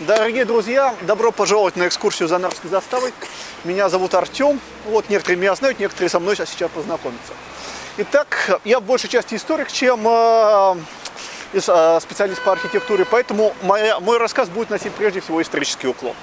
Дорогие друзья, добро пожаловать на экскурсию за Нарвской заставой. Меня зовут Артем. Вот некоторые меня знают, некоторые со мной сейчас познакомятся. Итак, я в большей части историк, чем э, э, специалист по архитектуре, поэтому моя, мой рассказ будет носить прежде всего исторический уклон.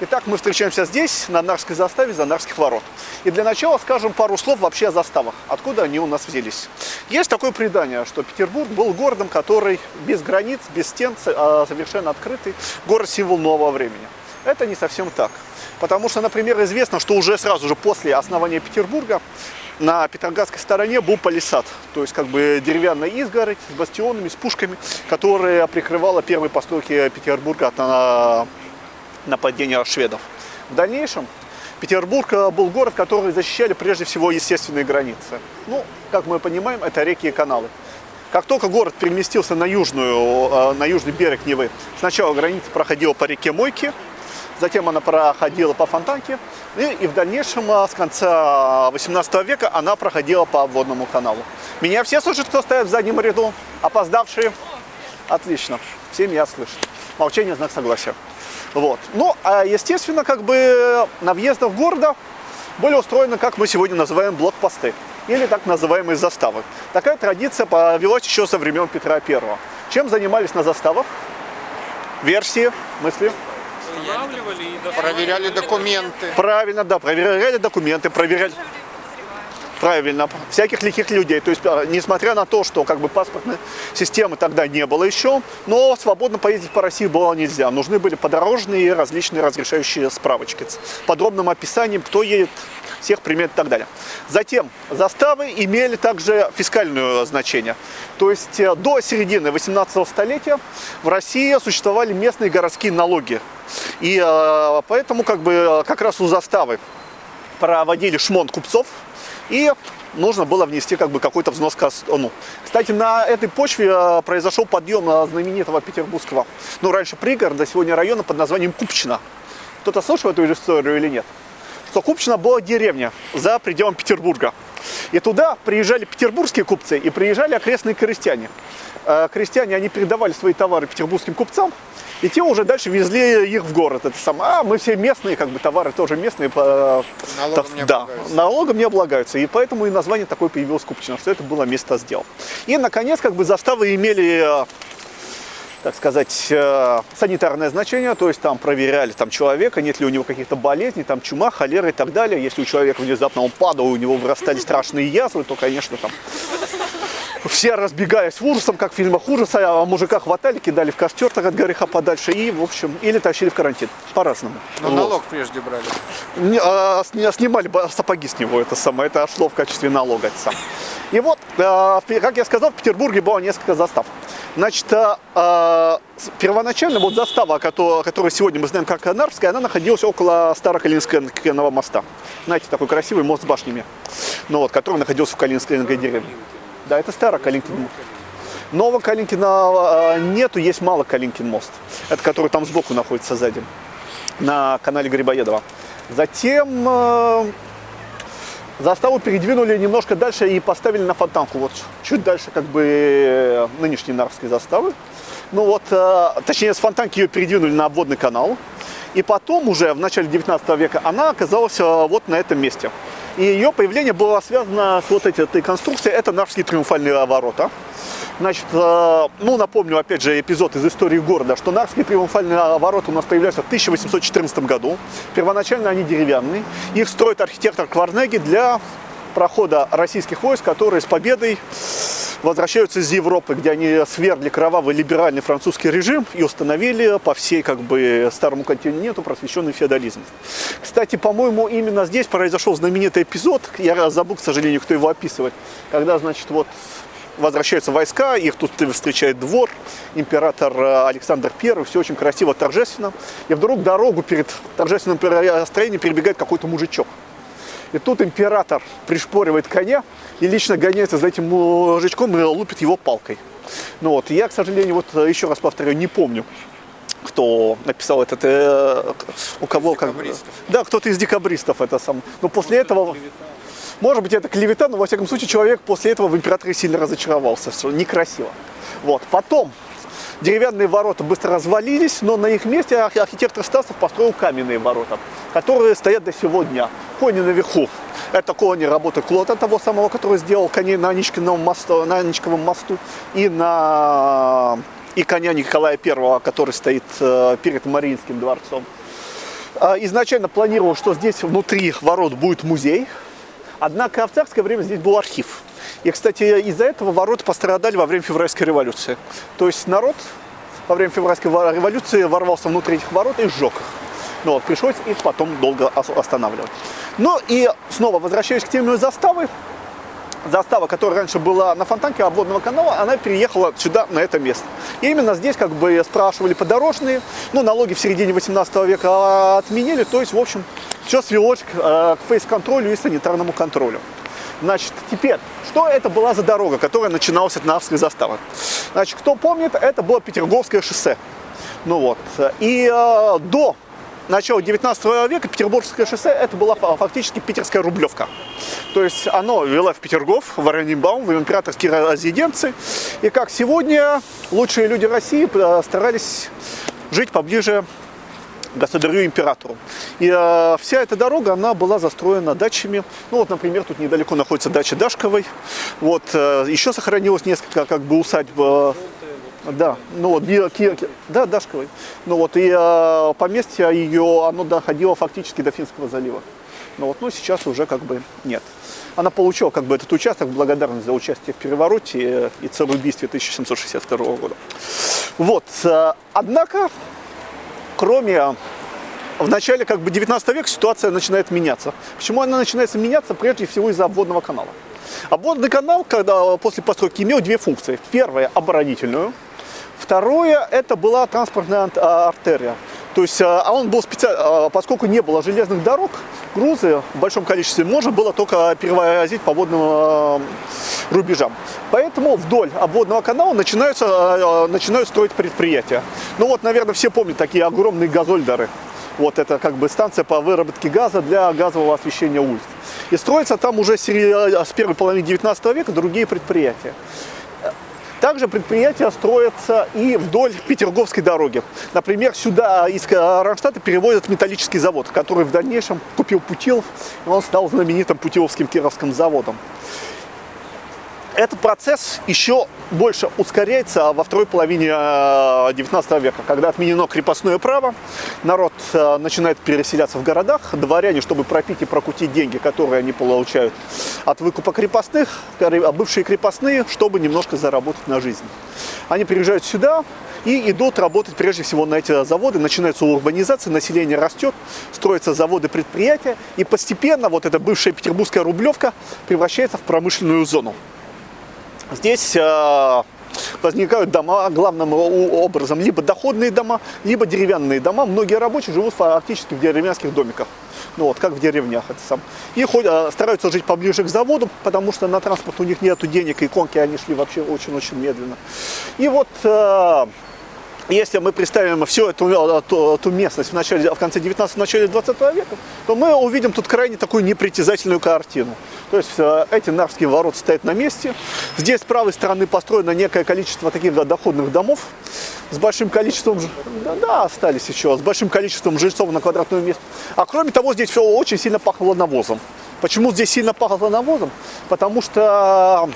Итак, мы встречаемся здесь, на Нарвской заставе, за Нарвских ворот. И для начала скажем пару слов вообще о заставах, откуда они у нас взялись. Есть такое предание, что Петербург был городом, который без границ, без стен, а совершенно открытый, город-символ нового времени. Это не совсем так. Потому что, например, известно, что уже сразу же после основания Петербурга на Петроградской стороне был палисад, то есть как бы деревянная изгородь с бастионами, с пушками, которая прикрывала первые постройки Петербурга от нападения шведов. В дальнейшем Петербург э, был город, который защищали прежде всего естественные границы. Ну, как мы понимаем, это реки и каналы. Как только город переместился на, южную, э, на южный берег Невы, сначала граница проходила по реке Мойки, затем она проходила по Фонтанке, и, и в дальнейшем э, с конца 18 века она проходила по водному каналу. Меня все слышат, кто стоит в заднем ряду? Опоздавшие? Отлично, все меня слышат. Молчание – знак согласия. Вот. Ну, а естественно, как бы на въездах города были устроены, как мы сегодня называем, блокпосты или так называемые заставы. Такая традиция повелась еще со времен Петра I. Чем занимались на заставах? Версии, мысли? Проверяли документы. Правильно, да, проверяли документы, проверяли правильно, всяких лихих людей. То есть, а, несмотря на то, что как бы паспортной системы тогда не было еще, но свободно поездить по России было нельзя. Нужны были подорожные различные разрешающие справочки с подробным описанием, кто едет, всех примет и так далее. Затем заставы имели также фискальное значение. То есть э, до середины 18 столетия в России существовали местные городские налоги. И э, поэтому как бы э, как раз у заставы проводили шмон купцов, и нужно было внести как бы какой-то взнос к ну. Кстати, на этой почве э, произошел подъем э, знаменитого петербургского, ну, раньше пригорода, сегодня района под названием Купчино. Кто-то слышал эту историю или нет? Что Купчино была деревня за пределом Петербурга. И туда приезжали петербургские купцы и приезжали окрестные крестьяне. Э, крестьяне, они передавали свои товары петербургским купцам, и те уже дальше везли их в город. Это сам, а мы все местные, как бы товары тоже местные. Налогом не да, облагаются. налогом не облагаются. И поэтому и название такое появилось Купчино, что это было место сдел. И, наконец, как бы заставы имели э, так сказать, э, санитарное значение, то есть там проверяли там, человека, нет ли у него каких-то болезней, там чума, холера и так далее. Если у человека внезапно он падал, у него вырастали страшные язвы, то, конечно, там все разбегаясь в ужасом, как в фильмах ужаса, а мужика хватали, кидали в костер так от греха подальше и, в общем, или тащили в карантин. По-разному. Но вот. налог прежде брали. Не, а, снимали сапоги с него, это самое, это шло в качестве налога. Это сам. И вот, а, как я сказал, в Петербурге было несколько застав. Значит, а, а первоначально вот застава, которую сегодня мы знаем как Нарвская, она находилась около Старокалининского моста. Знаете, такой красивый мост с башнями, ну вот, который находился в Калининской деревне. Да, это старый Калинкин мост. Нового Калинкина а, нету, есть мало Калинкин мост. Это который там сбоку находится сзади, на канале Грибоедова. Затем э, заставу передвинули немножко дальше и поставили на фонтанку. Вот чуть дальше как бы нынешней Нарвской заставы. Ну вот, э, точнее с фонтанки ее передвинули на обводный канал. И потом уже в начале 19 века она оказалась вот на этом месте. И ее появление было связано с вот этой, конструкцией. Это Нарвские триумфальные ворота. Значит, э, ну, напомню, опять же, эпизод из истории города, что Нарвские триумфальные ворота у нас появляются в 1814 году. Первоначально они деревянные. Их строит архитектор Кварнеги для прохода российских войск, которые с победой возвращаются из Европы, где они свергли кровавый либеральный французский режим и установили по всей как бы старому континенту просвещенный феодализм. Кстати, по-моему, именно здесь произошел знаменитый эпизод, я забыл, к сожалению, кто его описывает, когда, значит, вот возвращаются войска, их тут встречает двор, император Александр I, все очень красиво, торжественно. И вдруг дорогу перед торжественным строением перебегает какой-то мужичок. И тут император пришпоривает коня и лично гоняется за этим мужичком и лупит его палкой. Ну вот, я, к сожалению, вот еще раз повторяю, не помню, кто написал этот, э, у кого, как, да, кто-то из декабристов это сам. Но после этого, может быть, это клевета, но во всяком случае человек после этого в императоре сильно разочаровался, что некрасиво. Вот, потом деревянные ворота быстро развалились, но на их месте архитектор Стасов построил каменные ворота, которые стоят до сего дня. Кони наверху. Это кони работы Клота, того самого, который сделал коней на Аничковом мосту, на Аничковом мосту и на и коня Николая I, который стоит э, перед Мариинским дворцом. А, изначально планировал, что здесь внутри ворот будет музей, однако в царское время здесь был архив. И, кстати, из-за этого ворота пострадали во время февральской революции. То есть народ во время февральской революции ворвался внутрь этих ворот и сжег их. Ну, вот, пришлось их потом долго останавливать. Ну и снова возвращаясь к теме заставы, застава, которая раньше была на фонтанке обводного канала, она переехала сюда, на это место. И именно здесь как бы спрашивали подорожные, ну, налоги в середине 18 века отменили, то есть, в общем, все свелось к, э, к фейс-контролю и санитарному контролю. Значит, теперь, что это была за дорога, которая начиналась от Навской заставы? Значит, кто помнит, это было Петерговское шоссе. Ну вот, и э, до начала 19 века Петербургское шоссе это была фактически питерская рублевка. То есть оно вело в Петергоф, в Оренбаум, в императорские резиденции. И как сегодня лучшие люди России э, старались жить поближе государю-императору. И э, вся эта дорога, она была застроена дачами. Ну вот, например, тут недалеко находится дача Дашковой. Вот, э, еще сохранилось несколько как бы усадьб. Да, ну вот, да, Дашковой. Ну вот, и э, поместье ее, оно доходило фактически до Финского залива. Но вот, ну сейчас уже как бы нет. Она получила как бы этот участок в благодарность за участие в перевороте и цареубийстве 1762 года. Вот, э, однако кроме в начале как бы 19 века ситуация начинает меняться. Почему она начинает меняться? Прежде всего из-за обводного канала. Обводный канал, когда после постройки имел две функции. Первая – оборонительную. Второе – это была транспортная а, артерия. То есть, а, а он был специально, поскольку не было железных дорог, грузы в большом количестве можно было только перевозить по водным рубежам. Поэтому вдоль обводного канала начинаются, начинают строить предприятия. Ну вот, наверное, все помнят такие огромные газольдеры. Вот это как бы станция по выработке газа для газового освещения улиц. И строятся там уже с первой половины 19 века другие предприятия. Также предприятия строятся и вдоль Петерговской дороги. Например, сюда из Ронштадта перевозят металлический завод, который в дальнейшем купил Путилов, и он стал знаменитым Путиловским Кировским заводом. Этот процесс еще больше ускоряется во второй половине 19 э, века, когда отменено крепостное право, народ э, начинает переселяться в городах, дворяне, чтобы пропить и прокутить деньги, которые они получают от выкупа крепостных, а бывшие крепостные, чтобы немножко заработать на жизнь. Они приезжают сюда, и идут работать прежде всего на эти заводы. Начинается урбанизация, население растет, строятся заводы, предприятия. И постепенно вот эта бывшая петербургская рублевка превращается в промышленную зону. Здесь э, возникают дома главным образом либо доходные дома, либо деревянные дома. Многие рабочие живут фактически в деревенских домиках. Ну вот, как в деревнях это сам. И ходят, э, стараются жить поближе к заводу, потому что на транспорт у них нет денег, и конки они шли вообще очень-очень медленно. И вот э, если мы представим всю эту, эту, эту местность в, начале, в конце 19 начале 20 века, то мы увидим тут крайне такую непритязательную картину. То есть э, эти Нарвские ворота стоят на месте. Здесь с правой стороны построено некое количество таких доходных домов с большим количеством, да, да, остались еще, с большим количеством жильцов на квадратную место. А кроме того, здесь все очень сильно пахло навозом. Почему здесь сильно пахло навозом? Потому что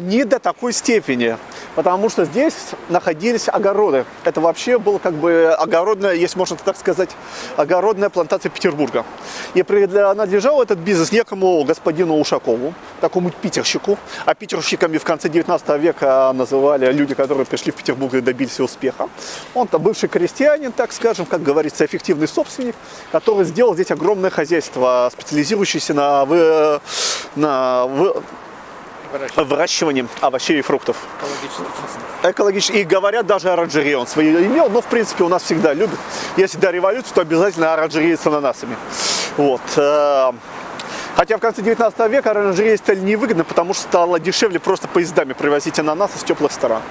не до такой степени потому что здесь находились огороды. Это вообще был как бы огородная, если можно так сказать, огородная плантация Петербурга. И принадлежал этот бизнес некому господину Ушакову, такому питерщику. А питерщиками в конце 19 века называли люди, которые пришли в Петербург и добились успеха. Он-то бывший крестьянин, так скажем, как говорится, эффективный собственник, который сделал здесь огромное хозяйство, специализирующееся на, вы, на вы, выращиванием овощей и фруктов. Экологически. И говорят, даже оранжереи он свои имел, но в принципе у нас всегда любят. Если до революции, то обязательно оранжереи с ананасами. Вот. Э, хотя в конце 19 века оранжереи стали невыгодны, потому что стало дешевле просто поездами привозить ананасы с теплых стран.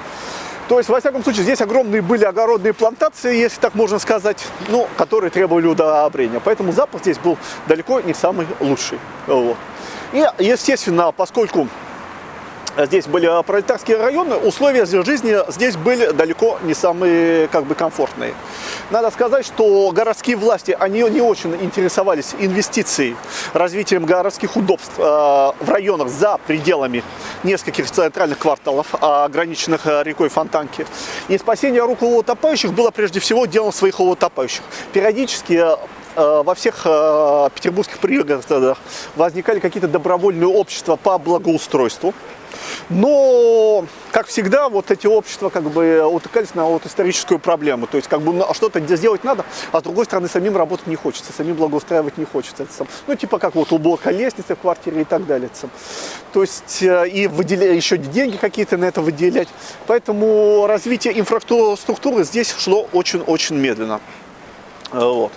То есть, во всяком случае, здесь огромные были огородные плантации, если так можно сказать, ну, которые требовали удобрения. Поэтому запах здесь был далеко не самый лучший. Вот. И, естественно, поскольку здесь были пролетарские районы, условия жизни здесь были далеко не самые как бы комфортные. Надо сказать, что городские власти, они не очень интересовались инвестицией, развитием городских удобств э, в районах за пределами нескольких центральных кварталов, ограниченных э, рекой Фонтанки. И спасение рук утопающих было прежде всего делом своих утопающих. Периодически э, во всех э, петербургских пригородах возникали какие-то добровольные общества по благоустройству. Но, как всегда, вот эти общества как бы утыкались на вот историческую проблему. То есть, как бы ну, что-то сделать надо, а с другой стороны, самим работать не хочется, самим благоустраивать не хочется. Это ну, типа как вот уборка лестницы в квартире и так далее. Это. То есть, э, и выделя, еще деньги какие-то на это выделять. Поэтому развитие инфраструктуры здесь шло очень-очень медленно. Э, вот.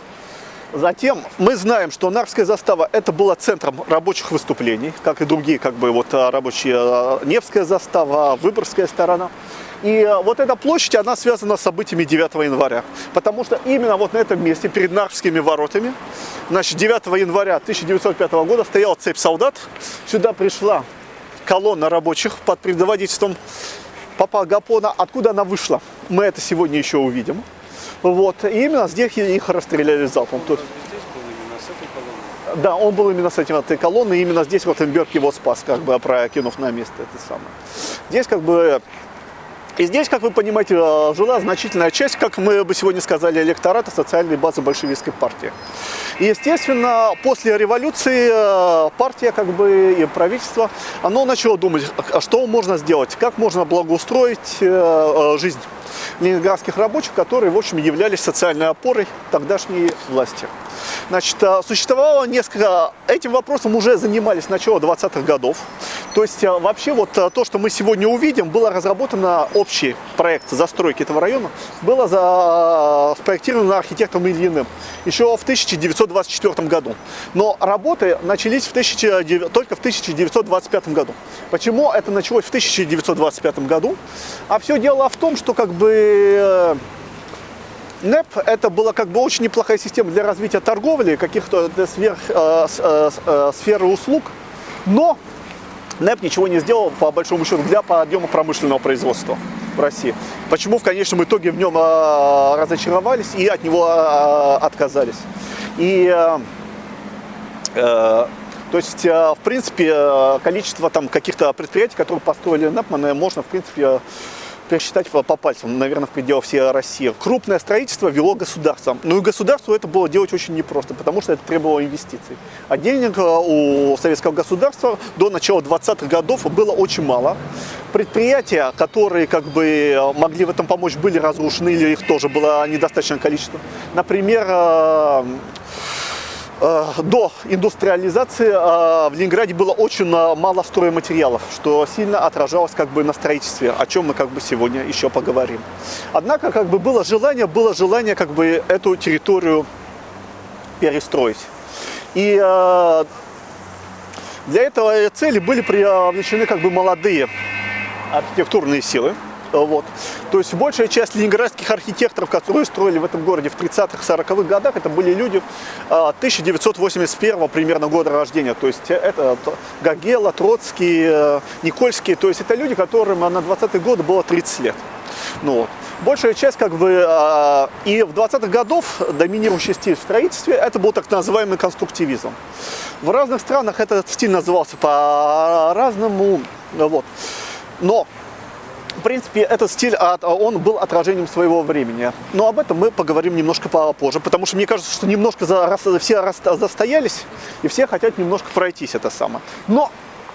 Затем мы знаем, что Нарвская застава это была центром рабочих выступлений, как и другие как бы вот а, рабочие а, Невская застава, Выборгская сторона. И а, вот эта площадь, она связана с событиями 9 января. Потому что именно вот на этом месте, перед Нарвскими воротами, значит, 9 января 1905 года стояла цепь солдат. Сюда пришла колонна рабочих под предводительством Папа Гапона. Откуда она вышла, мы это сегодня еще увидим. Вот. И именно здесь их расстреляли залпом. Тут. Да, он был именно с этим этой колонны, и именно здесь Ротенберг его спас, как бы прокинув на место это самое. Здесь как бы и здесь, как вы понимаете, э, жила значительная часть, как мы бы сегодня сказали, электората социальной базы большевистской партии. И, естественно, после революции э, партия как бы, и правительство, оно начало думать, а что можно сделать, как можно благоустроить э, жизнь ленинградских рабочих, которые, в общем, являлись социальной опорой тогдашней власти. Значит, существовало несколько... Этим вопросом уже занимались с начала 20-х годов. То есть, вообще, вот то, что мы сегодня увидим, было разработано общий проект застройки этого района, было за... спроектировано архитектором Ильиным еще в 1924 году. Но работы начались в 19... только в 1925 году. Почему это началось в 1925 году? А все дело в том, что как бы НЭП это была как бы очень неплохая система для развития торговли, каких-то сверх, э, э, э, сферы услуг, но НЭП ничего не сделал, по большому счету, для подъема промышленного производства в России. Почему в конечном итоге в нем э, разочаровались и от него э, отказались. И, э, э, то есть, э, в принципе, количество там каких-то предприятий, которые построили НЭП, можно, в принципе, пересчитать по, пальцам, наверное, в пределах всей России. Крупное строительство вело государство. Ну и государству это было делать очень непросто, потому что это требовало инвестиций. А денег э, у советского государства до начала 20-х годов было очень мало. Предприятия, которые как бы могли в этом помочь, были разрушены, или их тоже было недостаточное количество. Например, э, Э, до индустриализации э, в Ленинграде было очень э, мало стройматериалов, что сильно отражалось как бы на строительстве, о чем мы как бы сегодня еще поговорим. Однако как бы было желание, было желание как бы эту территорию перестроить. И для этого цели были привлечены как бы молодые архитектурные силы. Вот. То есть большая часть ленинградских архитекторов, которые строили в этом городе в 30-х, 40-х годах, это были люди 1981 а, примерно года рождения. То есть это Гагела, Троцкий, э, Никольский. То есть это люди, которым на 20-е годы было 30 лет. Ну, вот. Большая часть, как бы, а, и в 20-х годов доминирующий стиль в строительстве, это был так называемый конструктивизм. В разных странах этот стиль назывался по-разному, вот. Но в принципе, этот стиль, он был отражением своего времени. Но об этом мы поговорим немножко попозже, потому что мне кажется, что немножко все застоялись, и все хотят немножко пройтись это самое. Но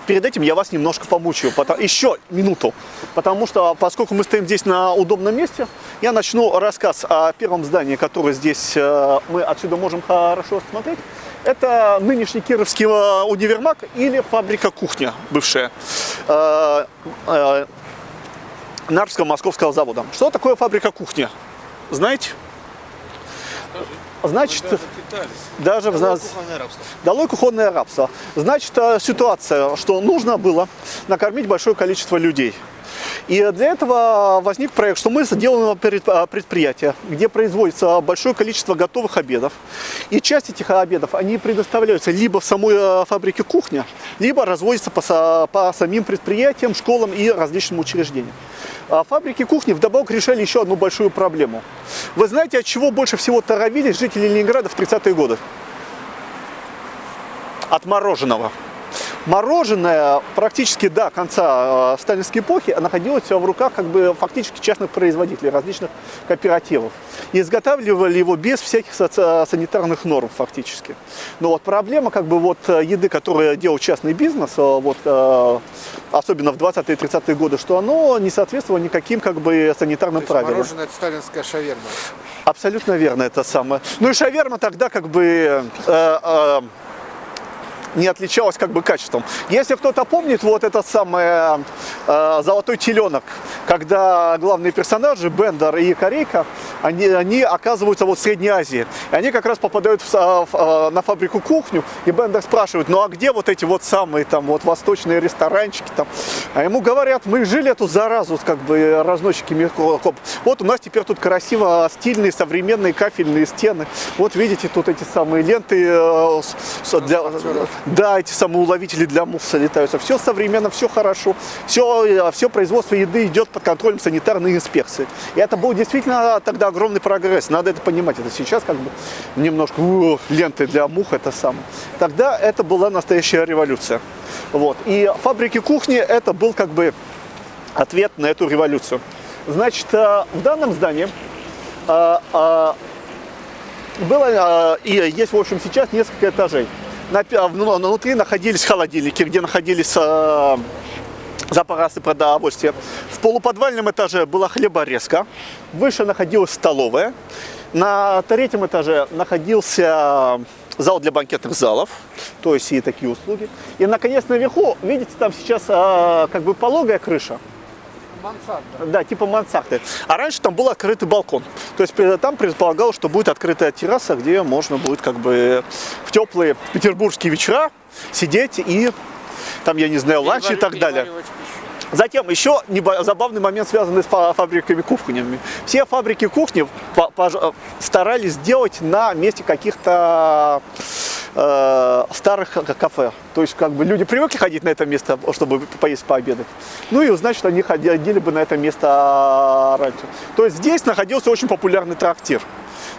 перед этим я вас немножко помучаю, еще минуту, потому что, поскольку мы стоим здесь на удобном месте, я начну рассказ о первом здании, которое здесь э, мы отсюда можем хорошо смотреть. Это нынешний Кировский э, универмаг или фабрика кухня бывшая. Нарвского московского завода. Что такое фабрика кухни? Знаете? Значит, даже, в нас долой кухонное рабство. Значит, э, ситуация, что нужно было накормить большое количество людей. И для этого возник проект, что мы сделаем предприятие, где производится большое количество готовых обедов. И часть этих обедов, они предоставляются либо в самой э, фабрике кухня, либо разводятся по, по самим предприятиям, школам и различным учреждениям. А фабрики кухни вдобавок решали еще одну большую проблему. Вы знаете, от чего больше всего торовились жители Ленинграда в 30-е годы? От мороженого. Мороженое практически до конца э, сталинской эпохи находилось в руках как бы фактически частных производителей, различных кооперативов. И изготавливали его без всяких санитарных норм фактически. Но вот проблема как бы вот э, еды, которую делал частный бизнес, э, вот, особенно в 20-е 30-е годы, что оно не соответствовало никаким как бы санитарным То правилам. мороженое это сталинская шаверма. Абсолютно верно, это самое. Ну и шаверма тогда как бы... Э, э, не отличалась как бы качеством. Если кто-то помнит вот этот самый э, «Золотой теленок», когда главные персонажи, Бендер и Корейка, они, они оказываются вот в Средней Азии. И они как раз попадают в, в, в, на фабрику кухню, и Бендер спрашивает, ну а где вот эти вот самые там вот восточные ресторанчики там? А ему говорят, мы жили эту заразу, как бы разносчики микрокоп. Вот у нас теперь тут красиво стильные современные кафельные стены. Вот видите, тут эти самые ленты э, для, да, эти самые уловители для мусора летаются. Все современно, все хорошо. Все, все производство еды идет под контролем санитарной инспекции. И это был действительно тогда огромный прогресс. Надо это понимать. Это сейчас как бы немножко у, ленты для мух это самое. Тогда это была настоящая революция. Вот. И фабрики кухни это был как бы ответ на эту революцию. Значит, э, в данном здании э, э, было и есть, в общем, сейчас несколько этажей внутри находились холодильники, где находились э, запасы продовольствия. В полуподвальном этаже была хлеборезка, выше находилась столовая, на третьем этаже находился зал для банкетных залов, то есть и такие услуги. И, наконец, наверху, видите, там сейчас э, как бы пологая крыша, Мансарда. Да, типа мансарды. А раньше там был открытый балкон. То есть там предполагалось, что будет открытая терраса, где можно будет как бы в теплые петербургские вечера сидеть и там, я не знаю, ланч и так далее. Затем еще забавный момент, связанный с фабриками кухнями. Все фабрики кухни старались сделать на месте каких-то э, старых кафе. То есть как бы люди привыкли ходить на это место, чтобы поесть пообедать. Ну и значит они ходили бы на это место раньше. То есть здесь находился очень популярный трактир.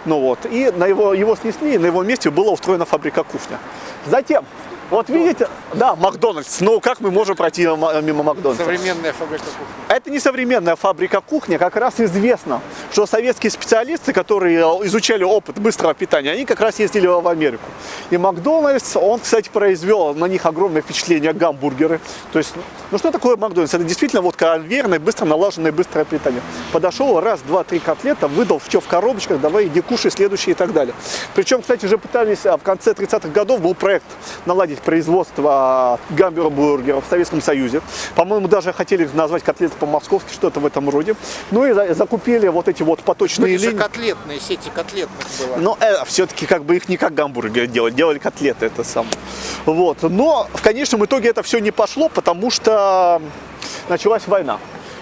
Ну вот, и на его, его снесли, и на его месте была устроена фабрика кухня. Затем вот видите, да, Макдональдс. Ну, как мы можем пройти мимо Макдональдса? Современная фабрика кухни. Это не современная фабрика кухни. Как раз известно, что советские специалисты, которые изучали опыт быстрого питания, они как раз ездили в Америку. И Макдональдс, он, кстати, произвел на них огромное впечатление гамбургеры. То есть, ну что такое Макдональдс? Это действительно вот конвейерное, быстро налаженное быстрое питание. Подошел, раз, два, три котлета, выдал все в коробочках, давай иди кушай, следующие и так далее. Причем, кстати, уже пытались, а, в конце 30-х годов был проект наладить наладить производство гамбургеров в Советском Союзе. По-моему, даже хотели назвать котлеты по-московски, что-то в этом роде. Ну и закупили вот эти вот поточные линии. котлетные, сети котлетных было. Но э, все-таки как бы их не как гамбургеры делали, делали котлеты это сам. Вот. Но в конечном итоге это все не пошло, потому что началась война.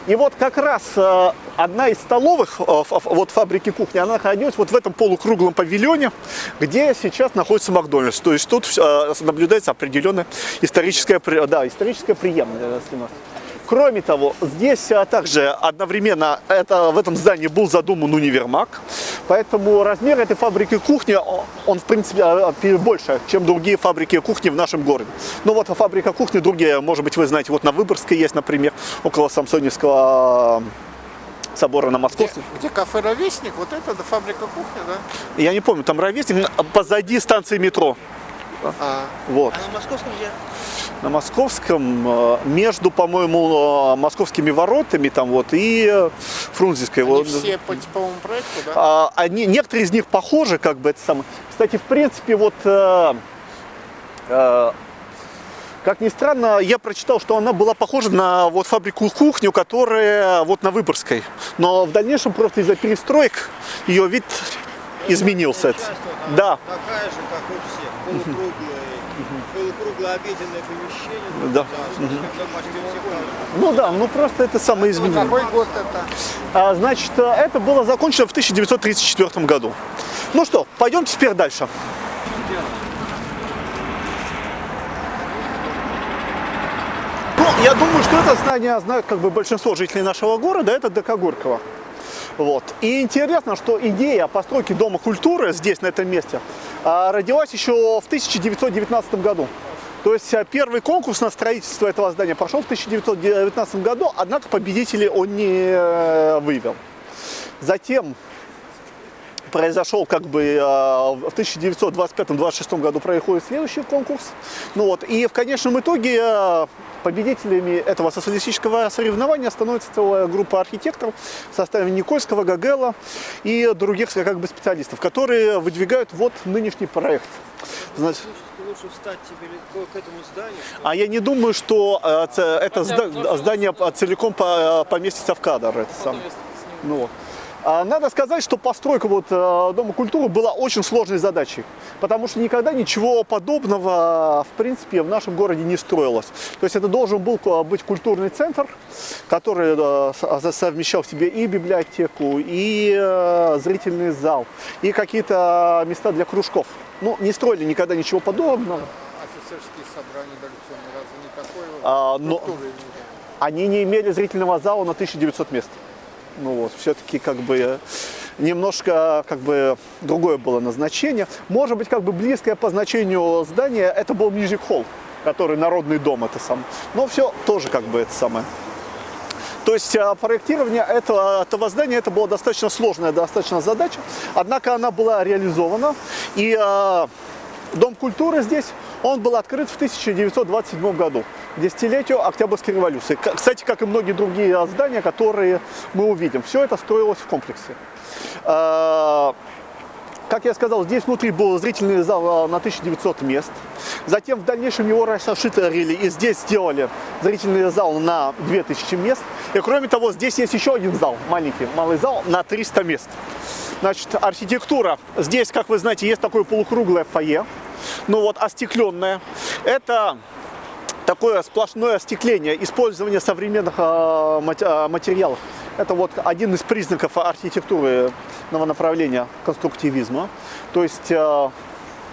И вот как раз э, одна из столовых э, вот фабрики кухни, она находилась вот в этом полукруглом павильоне, где сейчас находится Макдональдс. То есть тут э, наблюдается определенная историческая, да, историческая преемственность. Кроме того, здесь а, также одновременно это, в этом здании был задуман универмаг, поэтому размер этой фабрики кухни, он в принципе а, больше, чем другие фабрики кухни в нашем городе. Ну вот фабрика кухни другие, может быть вы знаете, вот на Выборгской есть, например, около Самсоневского собора на Московском. Где, где кафе «Ровесник», вот это фабрика кухни, да? Я не помню, там «Ровесник», позади станции метро. А, вот. а на Московском где? на Московском, э, между, по-моему, э, московскими воротами там вот и э, Фрунзенской. Они вот. все по типовому проекту, да? А, они, некоторые из них похожи, как бы это самое. Кстати, в принципе, вот э, э, как ни странно, я прочитал, что она была похожа на вот фабрику кухню, которая вот на Выборгской. Но в дальнейшем просто из-за перестроек ее вид изменился. Да. Такая же, как всех, полукруглая. Полукруглое обеденное помещение. Да. Ну да, ну просто это самое изменение. Какой год это? А, значит, э, это было закончено в 1934 году. Ну что, пойдемте теперь дальше. Ну, я думаю, что это здание знают как бы большинство жителей нашего города, это ДК Горького. Вот. И интересно, что идея постройки Дома культуры здесь, на этом месте, а, родилась еще в 1919 году. То есть а, первый конкурс на строительство этого здания прошел в 1919 году, однако победителей он не э, вывел. Затем произошел как бы а, в 1925-26 году происходит следующий конкурс. Ну вот, и в конечном итоге а, победителями этого социалистического соревнования становится целая группа архитекторов в составе Никольского, Гагела и других как бы специалистов, которые выдвигают вот нынешний проект. Значит, лучше встать тебе к этому зданию? А я не думаю, что э, это здание целиком поместится в кадр. Это сам. Ну, вот. А, надо сказать, что постройка вот э, Дома культуры была очень сложной задачей, потому что никогда ничего подобного, в принципе, в нашем городе не строилось. То есть это должен был быть культурный центр, который э, совмещал в себе и библиотеку, и э, зрительный зал, и какие-то места для кружков. Ну, не строили никогда ничего подобного. Офицерские собрания дореволюционные разве не такой а, но Они не имели зрительного зала на 1900 мест. Ну вот, все-таки как бы немножко как бы другое было назначение. Может быть, как бы близкое по значению здания, это был Music Hall, который народный дом это сам. Но все тоже как бы это самое. То есть а, проектирование этого, этого здания это была достаточно сложная достаточно задача, однако она была реализована. И э, Дом культуры здесь, он был открыт в 1927 году десятилетию Октябрьской революции. Кстати, как и многие другие здания, которые мы увидим. Все это строилось в комплексе. Как я сказал, здесь внутри был зрительный зал а, на 1900 мест. Затем в дальнейшем его расширили и здесь сделали зрительный зал на 2000 мест. И кроме того, здесь есть еще один зал, маленький, малый зал на 300 мест. Значит, архитектура. Здесь, как вы знаете, есть такое полукруглое фойе, ну вот остекленное. Это такое сплошное остекление, использование современных э, материалов. Это вот один из признаков архитектуры новонаправления конструктивизма. То есть э,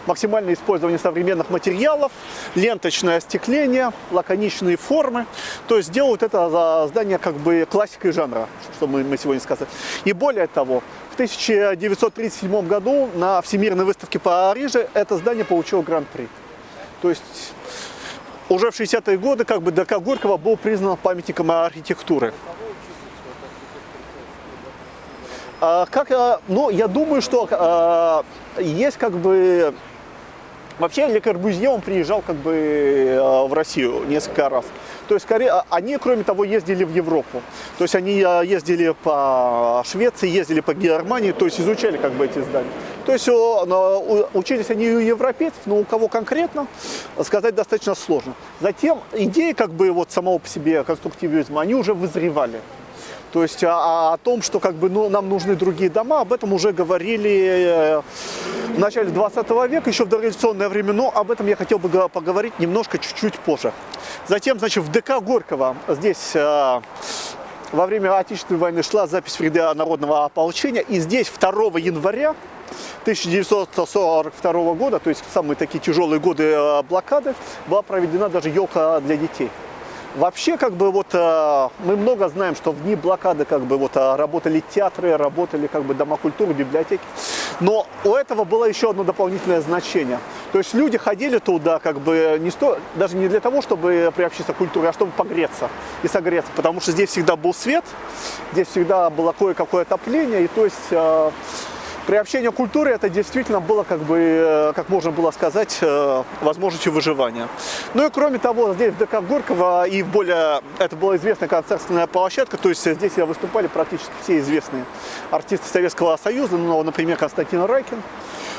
максимальное использование современных материалов, ленточное остекление, лаконичные формы. То есть делают это здание как бы классикой жанра, что мы, мы сегодня сказали. И более того, в 1937 году на Всемирной выставке по Париже это здание получило гран-при. То есть уже в 60-е годы как бы ДК Горького был признан памятником архитектуры. А, как, а, ну, я думаю, что а, есть как бы... Вообще Ле Корбюзье, он приезжал как бы в Россию несколько раз. То есть они, кроме того, ездили в Европу. То есть они ездили по Швеции, ездили по Германии, то есть изучали как бы эти здания. То есть учились они у европейцев, но у кого конкретно, сказать достаточно сложно. Затем идеи как бы вот самого по себе конструктивизма, они уже вызревали. То есть о, о том, что как бы ну, нам нужны другие дома, об этом уже говорили э, в начале 20 века, еще в дореволюционное время, но об этом я хотел бы поговорить немножко чуть-чуть позже. Затем, значит, в ДК Горького здесь э, во время Отечественной войны шла запись в ряды народного ополчения, и здесь 2 января 1942 года, то есть самые такие тяжелые годы э, блокады, была проведена даже елка для детей. Вообще, как бы вот э, мы много знаем, что в дни блокады как бы вот э, работали театры, работали как бы дома культуры, библиотеки. Но у этого было еще одно дополнительное значение. То есть люди ходили туда как бы не сто, даже не для того, чтобы приобщиться к культуре, а чтобы погреться и согреться. Потому что здесь всегда был свет, здесь всегда было кое-какое отопление. И то есть приобщение к культуре это действительно было, как бы, э, как можно было сказать, э, возможностью выживания. Ну и кроме того, здесь в ДК Горького и в более, это была известная концертная площадка, то есть здесь выступали практически все известные артисты Советского Союза, ну, например, Константин Райкин,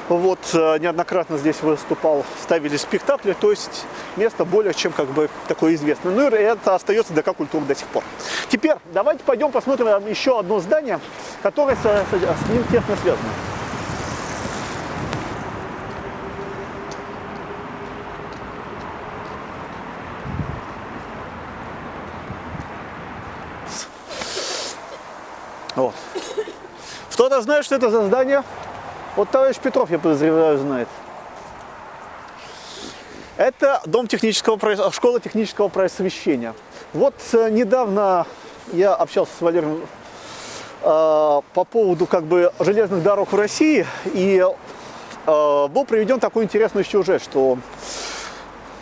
вот, э, неоднократно здесь выступал, ставили спектакли, то есть место более чем как бы такое известное. Ну и это остается ДК культуры до сих пор. Теперь давайте пойдем посмотрим э, еще одно здание, которое с, с ним тесно связано. Вот. Кто-то знает, что это за здание? Вот товарищ Петров, я подозреваю, знает. Это дом технического, школа технического просвещения. Вот э, недавно я общался с Валерием э, по поводу как бы железных дорог в России, и э, был приведен такой интересный сюжет, что,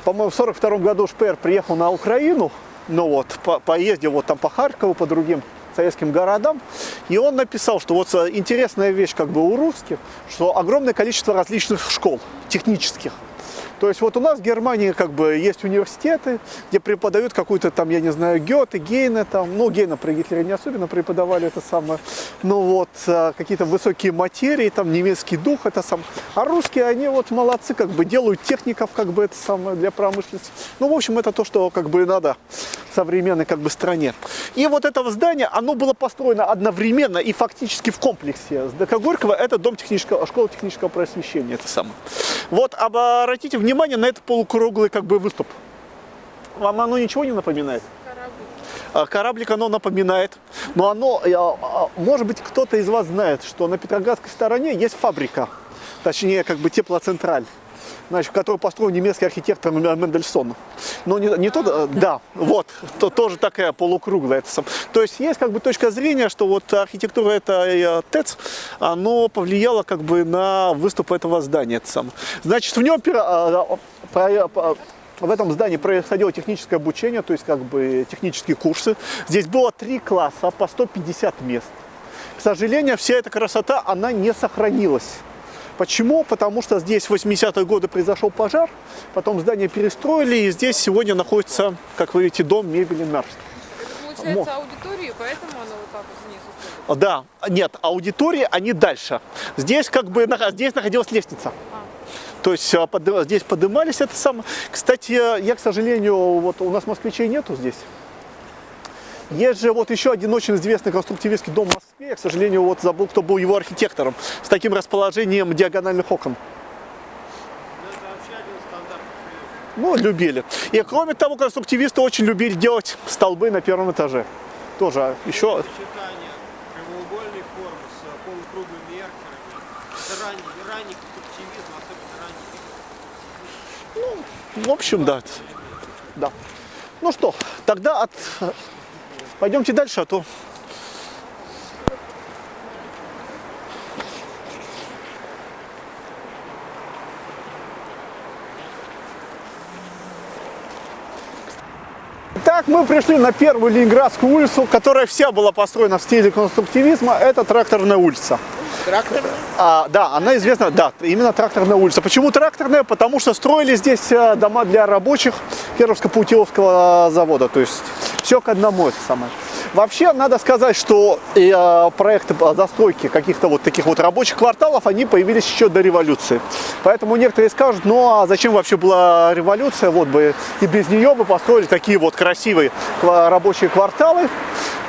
по-моему, в 42 году Шпер приехал на Украину, ну вот, по, поездил вот там по Харькову, по другим советским городам, и он написал, что вот э, интересная вещь как бы у русских, что огромное количество различных школ технических, то есть вот у нас в Германии как бы есть университеты, где преподают какую-то там, я не знаю, Гёте, Гейна там, ну Гейна при Гитлере не особенно преподавали это самое, ну вот а, какие-то высокие материи, там немецкий дух это сам. А русские, они вот молодцы, как бы делают техников как бы это самое для промышленности. Ну в общем это то, что как бы надо современной как бы стране. И вот это здание, оно было построено одновременно и фактически в комплексе с Горького, это дом технического, школа технического просвещения, это самое. Вот обратите внимание, внимание на этот полукруглый как бы выступ. Вам оно ничего не напоминает? Кораблик. А, оно напоминает. Но оно, а, может быть, кто-то из вас знает, что на Петроградской стороне есть фабрика, точнее, как бы теплоцентраль значит, который построил немецкий архитектор Мендельсон. Но не, не то, да, вот, то, тоже такая полукруглая. Это сам. То есть есть как бы точка зрения, что вот архитектура это ТЭЦ, оно повлияло как бы на выступ этого здания. Это сам. Значит, в нем а, а, в этом здании происходило техническое обучение, то есть как бы технические курсы. Здесь было три класса по 150 мест. К сожалению, вся эта красота, она не сохранилась. Почему? Потому что здесь в 80-е годы произошел пожар, потом здание перестроили, и здесь сегодня находится, как вы видите, дом мебели Нарст. Получается аудитории, поэтому оно вот так вот вниз уходит? Да, нет, аудитории, они дальше. Здесь как бы, здесь находилась лестница. А. То есть а, здесь поднимались это самое. Кстати, я, к сожалению, вот у нас москвичей нету здесь. Есть же вот еще один очень известный конструктивистский дом в Москве. Я, к сожалению, вот забыл, кто был его архитектором. С таким расположением диагональных окон. Ну, любили. И кроме того, конструктивисты очень любили делать столбы на первом этаже. Тоже еще... прямоугольной формы с полукруглыми эркерами. Это ранний, ранний конструктивизм, особенно ранний Ну, в общем, да. Да. Ну что, тогда от Пойдемте дальше, а то... Так, мы пришли на первую Ленинградскую улицу, которая вся была построена в стиле конструктивизма. Это тракторная улица. Тракторная? А, да, она известна, да, именно тракторная улица. Почему тракторная? Потому что строили здесь э, дома для рабочих Кировско-Путиловского завода. То есть все к одному это самое. Вообще, надо сказать, что э, проекты по застройке каких-то вот таких вот рабочих кварталов, они появились еще до революции. Поэтому некоторые скажут, ну а зачем вообще была революция, вот бы и без нее бы построили такие вот красивые рабочие кварталы.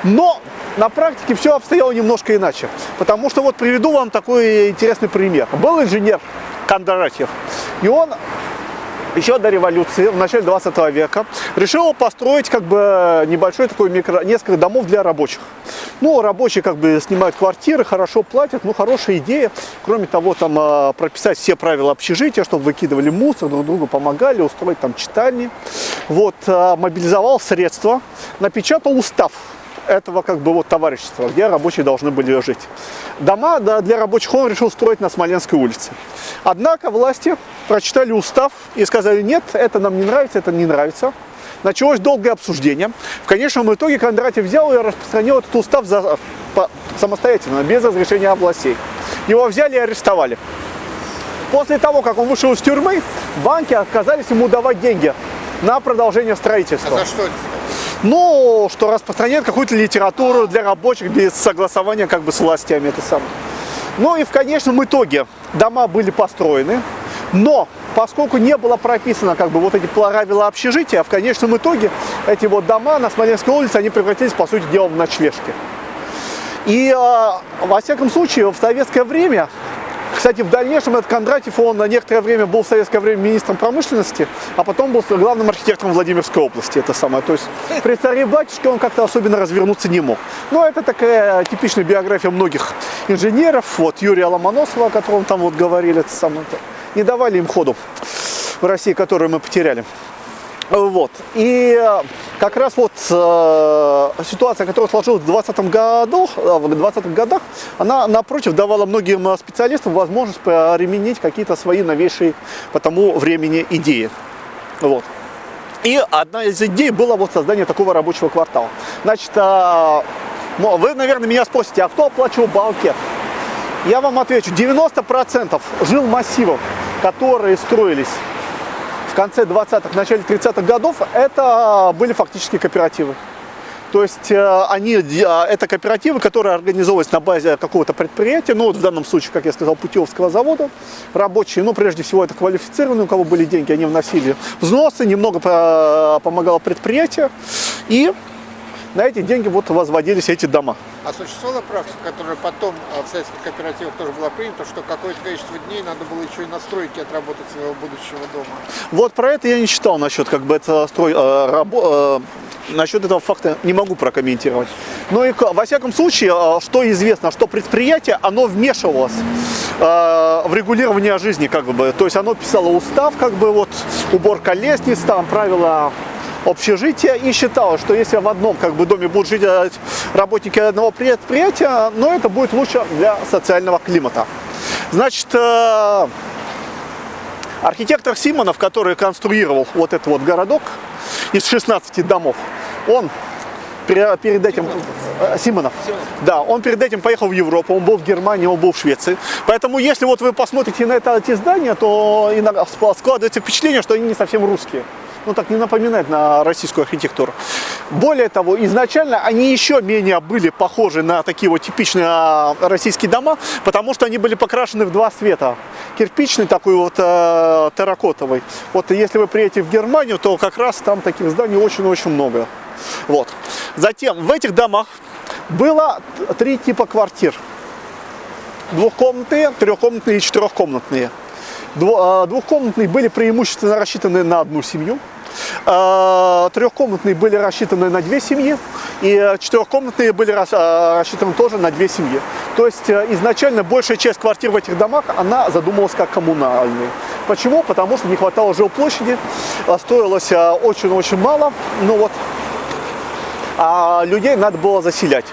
Но на практике все обстояло немножко иначе. Потому что вот приведу вам такой интересный пример. Был инженер Кондратьев, и он еще до революции, в начале 20 века, решил построить как бы небольшой такой микро, несколько домов для рабочих. Ну, рабочие как бы снимают квартиры, хорошо платят, ну, хорошая идея. Кроме того, там а, прописать все правила общежития, чтобы выкидывали мусор, друг другу помогали, устроить там читальни. Вот, а, мобилизовал средства, напечатал устав этого как бы вот товарищества, где рабочие должны были жить. Дома да, для рабочих он решил строить на Смоленской улице. Однако власти прочитали устав и сказали, нет, это нам не нравится, это не нравится. Началось долгое обсуждение. В конечном итоге Кондратьев взял и распространил этот устав за, по, самостоятельно, без разрешения областей. Его взяли и арестовали. После того, как он вышел из тюрьмы, банки отказались ему давать деньги на продолжение строительства. А за что? Ну, что распространяет какую-то литературу для рабочих без согласования как бы с властями. Это самое. Ну и в конечном итоге дома были построены, но поскольку не было прописано как бы вот эти правила общежития, в конечном итоге эти вот дома на Смоленской улице, они превратились по сути дела в ночлежки. И э, во всяком случае в советское время, Кстати, в дальнейшем этот Кондратьев, он на некоторое время был в советское время министром промышленности, а потом был главным архитектором Владимирской области. Это самое. То есть при царе батюшке он как-то особенно развернуться не мог. Но это такая типичная биография многих инженеров. Вот Юрия Ломоносова, о котором там вот говорили, это самое. Не давали им ходу в России, которую мы потеряли. Вот. И э, как раз вот э, ситуация, которая сложилась в 20 году, э, в 20 годах, она, напротив, давала многим э, специалистам возможность применить какие-то свои новейшие по тому времени идеи. Вот. И одна из идей была вот создание такого рабочего квартала. Значит, э, вы, наверное, меня спросите, а кто оплачивал банкет? Я вам отвечу, 90% жил массивов, которые строились в конце 20-х, начале 30-х годов, это были фактически кооперативы. То есть э, они, э, это кооперативы, которые организовывались на базе какого-то предприятия, ну вот в данном случае, как я сказал, Путевского завода, рабочие, ну прежде всего это квалифицированные, у кого были деньги, они вносили взносы, немного помогало предприятие, и на эти деньги вот возводились эти дома. А существовала практика, которая потом а, в советских кооперативах тоже была принята, что какое-то количество дней надо было еще и на стройке отработать своего будущего дома? Вот про это я не читал насчет как бы это строй, э, рабо, э, насчет этого факта не могу прокомментировать. Но и во всяком случае, что известно, что предприятие, оно вмешивалось э, в регулирование жизни, как бы, то есть оно писало устав, как бы вот уборка лестниц, там правила общежития и считала, что если в одном как бы, доме будут жить э, работники одного предприятия, но это будет лучше для социального климата. Значит, э, архитектор Симонов, который конструировал вот этот вот городок из 16 домов, он перед этим э, Симонов. Да, он перед этим поехал в Европу, он был в Германии, он был в Швеции. Поэтому, если вот вы посмотрите на это, эти здания, то иногда складывается впечатление, что они не совсем русские ну так не напоминает на российскую архитектуру. Более того, изначально они еще менее были похожи на такие вот типичные а, российские дома, потому что они были покрашены в два цвета. Кирпичный такой вот э, терракотовый. Вот если вы приедете в Германию, то как раз там таких зданий очень-очень много. Вот. Затем в этих домах было три типа квартир. Двухкомнатные, трехкомнатные и четырехкомнатные. А, двухкомнатные были преимущественно рассчитаны на одну семью. А, трехкомнатные были рассчитаны на две семьи. И четырехкомнатные были а, рассчитаны тоже на две семьи. То есть э, изначально большая часть квартир в этих домах, она задумывалась как коммунальные. Почему? Потому что не хватало жилплощади, стоилось очень-очень мало. Ну вот, а людей надо было заселять.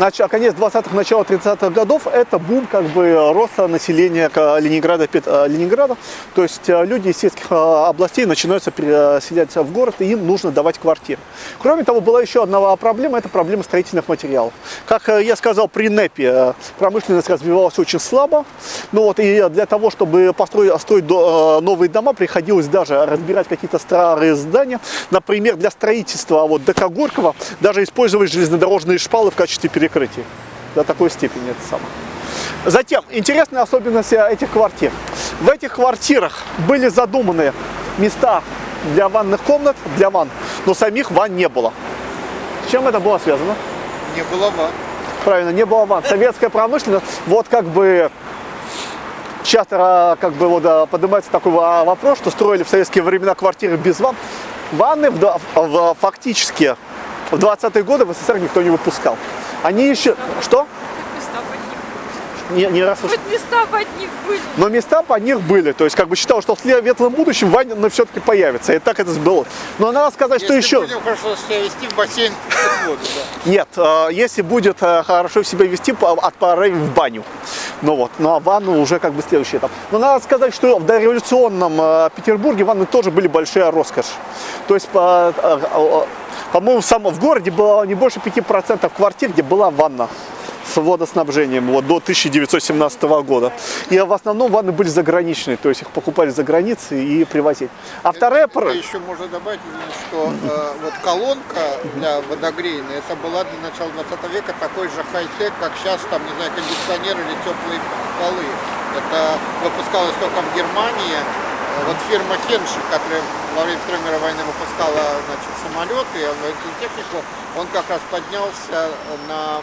А конец 20-х, начало 30-х годов – это бум как бы роста населения Ленинграда, э, Ленинграда. То есть э, люди из сельских э, областей начинаются переселяться в город, и им нужно давать квартиры. Кроме того, была еще одна проблема – это проблема строительных материалов. Как я сказал, при НЭПе промышленность развивалась очень слабо. Ну вот, и для того, чтобы построить строить новые дома, приходилось даже разбирать какие-то старые здания. Например, для строительства вот, ДК Горького даже использовать железнодорожные шпалы в качестве перекрытия перекрытий. До такой степени это самое. Затем, интересная особенность этих квартир. В этих квартирах были задуманы места для ванных комнат, для ванн, но самих ванн не было. С чем это было связано? Не было ванн. Правильно, не было ванн. Советская промышленность, вот как бы часто как бы вот поднимается такой вопрос, что строили в советские времена квартиры без ванн. Ванны в, в, фактически в 20-е годы в СССР никто не выпускал. Они еще... Что? Не, не раз Хоть места под них были. Но места под них были. То есть, как бы считал, что в светлом будущем Ваня все-таки появится. И так это было. Но надо сказать, если что еще... будем хорошо себя вести в бассейн под воду, да. Нет, э, если будет э, хорошо себя вести, от пары в баню. Ну вот, ну а ванну уже как бы следующий этап. Но надо сказать, что в дореволюционном э, Петербурге ванны тоже были большая роскошь. То есть, по-моему, само в городе было не больше 5% квартир, где была ванна с водоснабжением вот, до 1917 года. И в основном ванны были заграничные, то есть их покупали за границей и привозили. А вторая... Это еще можно добавить, что э, вот колонка для водогрейной, это была для начала 20 века такой же хай-тек, как сейчас, там, не знаю, кондиционер или теплые полы. Это выпускалось только в Германии, вот фирма Хенши, которая во время Второй мировой войны выпускала значит, самолеты, технику, он как раз поднялся на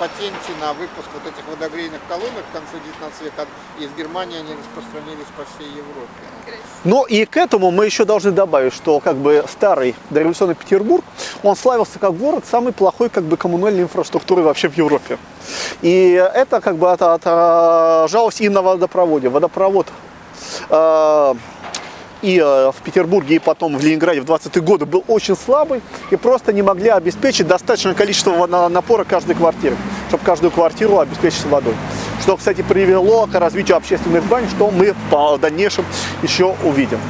патенте на выпуск вот этих водогрейных колонок к концу 19 века. Из Германии они распространились по всей Европе. Но и к этому мы еще должны добавить, что как бы старый дореволюционный Петербург, он славился как город самой плохой как бы коммунальной инфраструктуры вообще в Европе. И это как бы отражалось и на водопроводе. Водопровод э, и э, в Петербурге, и потом в Ленинграде в 20-е годы был очень слабый и просто не могли обеспечить достаточное количество напора каждой квартиры, чтобы каждую квартиру обеспечить водой. Что, кстати, привело к развитию общественных бань, что мы в дальнейшем еще увидим.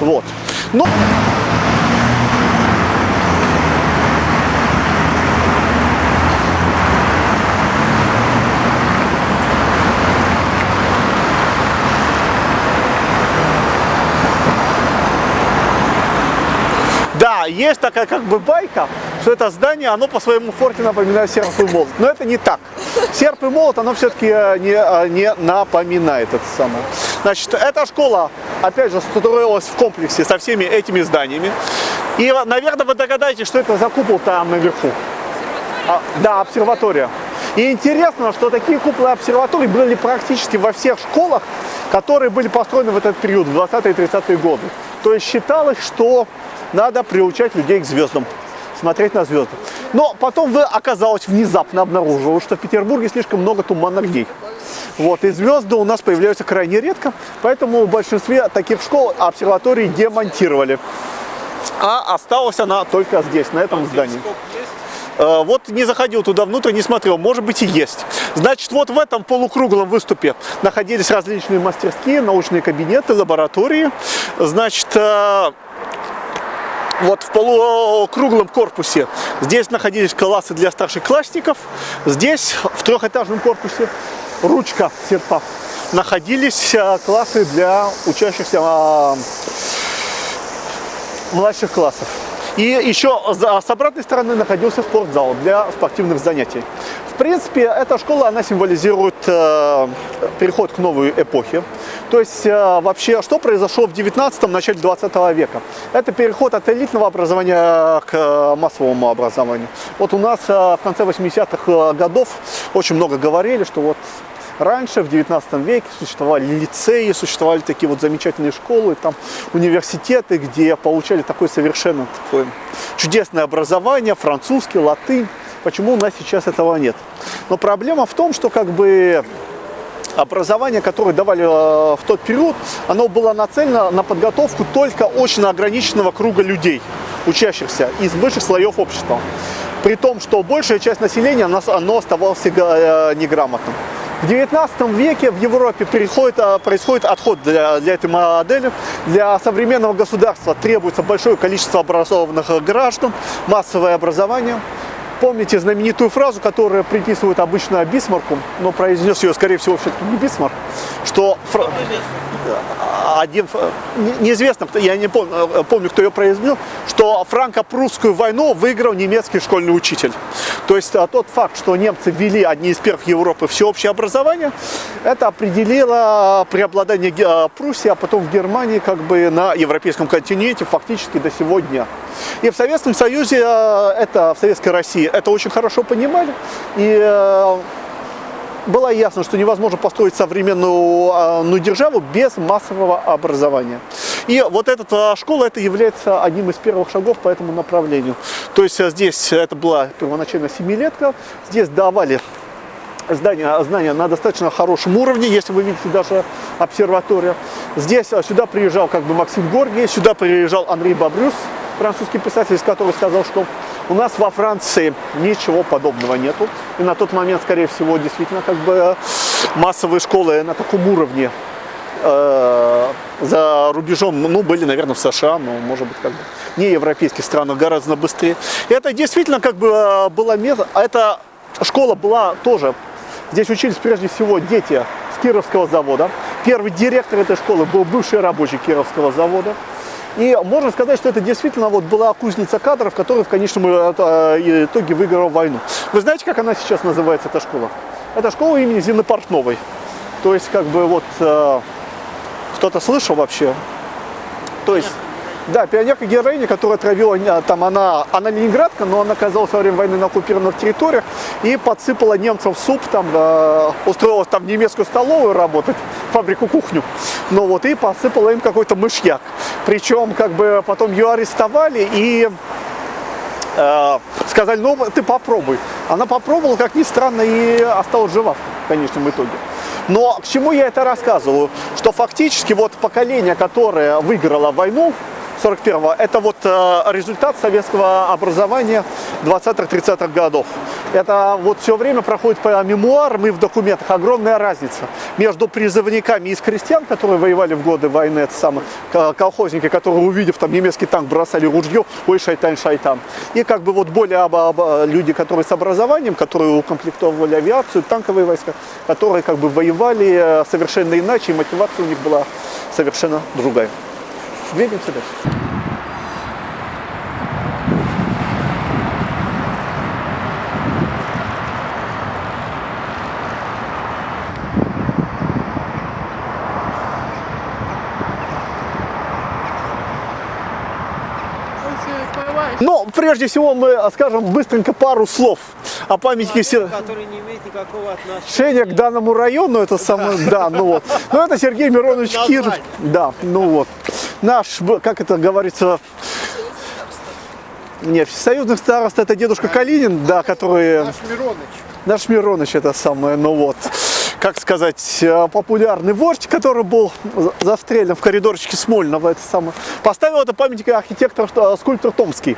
Вот. Но... Есть такая как бы байка, что это здание, оно по своему форте напоминает серп и молот. Но это не так. Серп и молот, оно все-таки э, не, э, не напоминает это самое. Значит, эта школа, опять же, строилась в комплексе со всеми этими зданиями. И, наверное, вы догадаетесь, что это за купол там наверху. А, да, обсерватория. И интересно, что такие куполы обсерваторий были практически во всех школах, которые были построены в этот период, в 20-е и 30-е годы. То есть считалось, что надо приучать людей к звездам, смотреть на звезды. Но потом вы оказалось внезапно обнаружилось, что в Петербурге слишком много туманных дней. Вот, и звезды у нас появляются крайне редко, поэтому в большинстве таких школ обсерватории демонтировали. А осталась она только здесь, на этом здании. Э, вот не заходил туда внутрь, не смотрел, может быть и есть. Значит, вот в этом полукруглом выступе находились различные мастерские, научные кабинеты, лаборатории. Значит, э, вот в полукруглом корпусе здесь находились классы для старшеклассников. Здесь в трехэтажном корпусе ручка серпа находились э, классы для учащихся младших классов. И еще с обратной стороны находился спортзал для спортивных занятий. В принципе, эта школа, она символизирует э, переход к новой эпохе. То есть, э, вообще, что произошло в 19-м, начале 20 века? Это переход от элитного образования к э, массовому образованию. Вот у нас э, в конце 80-х э, годов очень много говорили, что вот Раньше, в 19 веке, существовали лицеи, существовали такие вот замечательные школы, там университеты, где получали такое совершенно такое чудесное образование, французский, латынь. Почему у нас сейчас этого нет? Но проблема в том, что как бы образование, которое давали э, в тот период, оно было нацелено на подготовку только очень ограниченного круга людей, учащихся из высших слоев общества. При том, что большая часть населения, оно оставалось э, неграмотным. В 19 веке в Европе переходит, а, происходит отход для, для этой модели. Для современного государства требуется большое количество образованных граждан, массовое образование. Помните знаменитую фразу, которую приписывают обычно Бисмарку, но произнес ее, скорее всего, все-таки не Бисмарк, что один, неизвестно, я не помню, э, помню, кто ее произвел, что франко-прусскую войну выиграл немецкий школьный учитель. То есть а, тот факт, что немцы ввели одни из первых в Европе всеобщее образование, это определило преобладание а, Пруссии, а потом в Германии как бы на европейском континенте фактически до сегодня. И в Советском Союзе, а, это в Советской России, это очень хорошо понимали. И э, было ясно, что невозможно построить современную ну, державу без массового образования. И вот эта школа, это является одним из первых шагов по этому направлению. То есть здесь это была первоначально семилетка, здесь давали здания, знания на достаточно хорошем уровне, если вы видите даже обсерватория. Здесь сюда приезжал как бы Максим Горгий, сюда приезжал Андрей Бабрюс, французский писатель, который сказал, что у нас во Франции ничего подобного нету. И на тот момент, скорее всего, действительно, как бы массовые школы на таком уровне э, за рубежом, ну, были, наверное, в США, но, может быть, как бы не европейских странах гораздо быстрее. И это действительно как бы э, было место, а эта школа была тоже, здесь учились прежде всего дети с Кировского завода. Первый директор этой школы был бывший рабочий Кировского завода. И можно сказать, что это действительно вот была кузница кадров, которая в конечном э, э, итоге выиграла войну. Вы знаете, как она сейчас называется, эта школа? Это школа имени Зины Портновой. То есть, как бы вот, э, кто-то слышал вообще? То есть, Да, пионерка-героиня, которая отравила, э, там она, она ленинградка, но она оказалась во время войны на оккупированных территориях и подсыпала немцам суп, там, э, устроилась там в немецкую столовую работать, фабрику кухню, ну вот, и посыпала им какой-то мышьяк. Причем, как бы, потом ее арестовали и э, сказали, ну, ты попробуй. Она попробовала, как ни странно, и осталась жива в конечном итоге. Но к чему я это рассказываю? Что фактически вот поколение, которое выиграло войну, 41-го, это вот э, результат советского образования 20-30-х годов. Это вот все время проходит по мемуарам и в документах огромная разница между призывниками из крестьян, которые воевали в годы войны, это самые колхозники, которые, увидев там немецкий танк, бросали ружье, ой, шайтан, шайтан. И как бы вот более об, об, люди, которые с образованием, которые укомплектовывали авиацию, танковые войска, которые как бы воевали э, совершенно иначе, и мотивация у них была совершенно другая. Двигаемся дальше. Но прежде всего мы скажем быстренько пару слов о памятнике, который не имеет никакого отношения к данному району. Это самое, да, ну вот. Ну это Сергей Миронович Киров. Да, ну вот. Наш, как это говорится, нет, союзных старост это дедушка Калинин, да, который... Наш Мироныч. Наш Мироныч это самое, ну вот как сказать, э, популярный вождь, который был застрелен в коридорчике Смольного, это самое, поставил это памятник архитектор, э, скульптор Томский.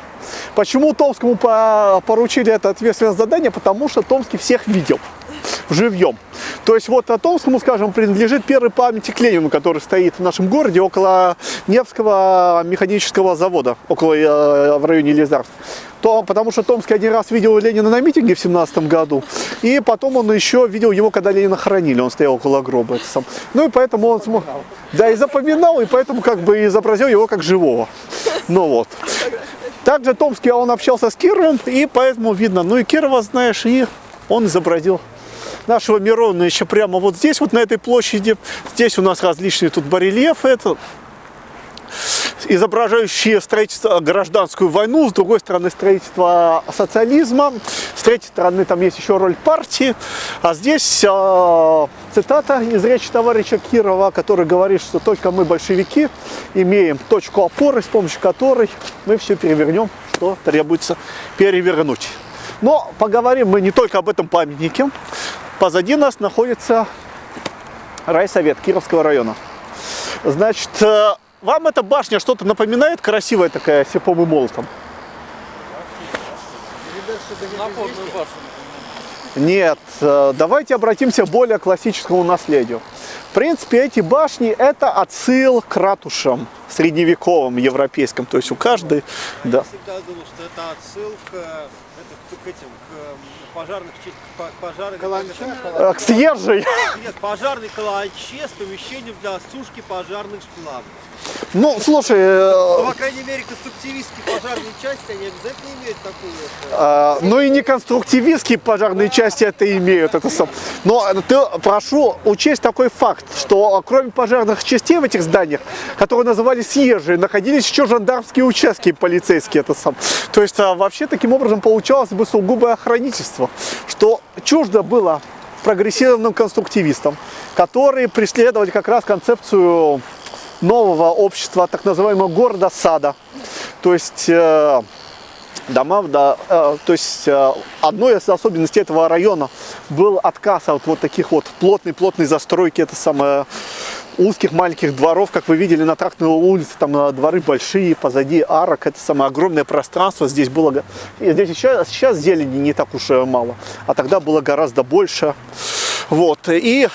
Почему Томскому поручили это ответственное задание? Потому что Томский всех видел живьем. То есть вот Томскому, скажем, принадлежит первый памятник Ленину, который стоит в нашем городе около Невского механического завода, около э, в районе Лизарск то, потому что Томский один раз видел Ленина на митинге в семнадцатом году, и потом он еще видел его, когда Ленина хоронили, он стоял около гроба. Это сам. Ну и поэтому он смог, да, и запоминал, и поэтому как бы изобразил его как живого. Ну вот. Также Томский, он общался с Кировым, и поэтому видно, ну и Кирова знаешь, и он изобразил нашего Мирона еще прямо вот здесь, вот на этой площади. Здесь у нас различные тут барельефы. Это изображающие строительство гражданскую войну, с другой стороны строительство социализма, с третьей стороны там есть еще роль партии, а здесь э, цитата из речи товарища Кирова, который говорит, что только мы, большевики, имеем точку опоры, с помощью которой мы все перевернем, что требуется перевернуть. Но поговорим мы не только об этом памятнике. Позади нас находится райсовет Кировского района. Значит, э, вам эта башня что-то напоминает? Красивая такая, серпом и молотом? Нет, э, давайте обратимся к более классическому наследию. В принципе, эти башни – это отсыл к ратушам средневековым, европейским. То есть у каждой… Я да. всегда думал, что это отсыл к, это, к этим, к пожарных, к пожарным, Каланча, К съезжей. Нет, пожарной каланче с помещением для сушки пожарных сплавов. Ну, слушай, Ну, э, по крайней мере, конструктивистские пожарные части, они обязательно имеют такую. А, ну и не конструктивистские пожарные части это имеют. Это сам. Но ты, прошу учесть такой факт, что кроме пожарных частей в этих зданиях, которые назывались съезжие, находились еще жандармские участки полицейские. Это сам. То есть а, вообще таким образом получалось бы сугубое охранительство, что чуждо было прогрессивным конструктивистам, которые преследовали как раз концепцию нового общества, так называемого города-сада. То есть э, дома, да, э, то есть э, одной из особенностей этого района был отказ от вот таких вот плотной-плотной застройки, это самое узких маленьких дворов, как вы видели на трактной улице, там э, дворы большие, позади арок, это самое огромное пространство, здесь было, и здесь сейчас, сейчас зелени не так уж и мало, а тогда было гораздо больше, вот, и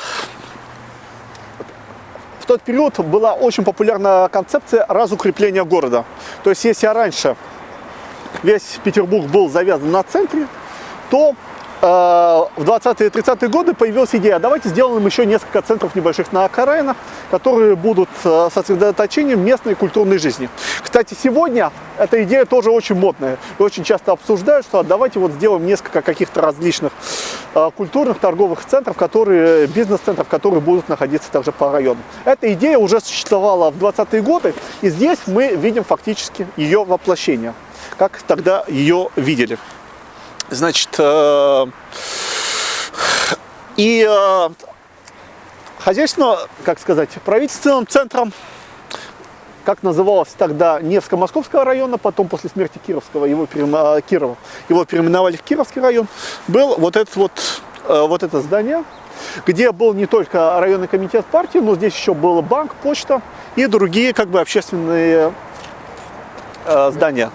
в тот период была очень популярна концепция разукрепления города. То есть, если раньше весь Петербург был завязан на центре, то э, в 20-е и 30-е годы появилась идея, давайте сделаем еще несколько центров небольших на окраинах, которые будут э, сосредоточением местной культурной жизни. Кстати, сегодня эта идея тоже очень модная и очень часто обсуждают, что давайте вот сделаем несколько каких-то различных э, культурных торговых центров, которые, бизнес-центров, которые будут находиться также по району. Эта идея уже существовала в 20-е годы, и здесь мы видим фактически ее воплощение, как тогда ее видели. Значит, э, и э, хозяйственно, как сказать, правительственным центром, как называлось тогда Невско-Московского района, потом после смерти Кировского его, пере- Кирова, его переименовали в Кировский район, был вот, этот вот, э, вот это здание, где был не только районный комитет партии, но здесь еще был банк, почта и другие как бы общественные э, здания.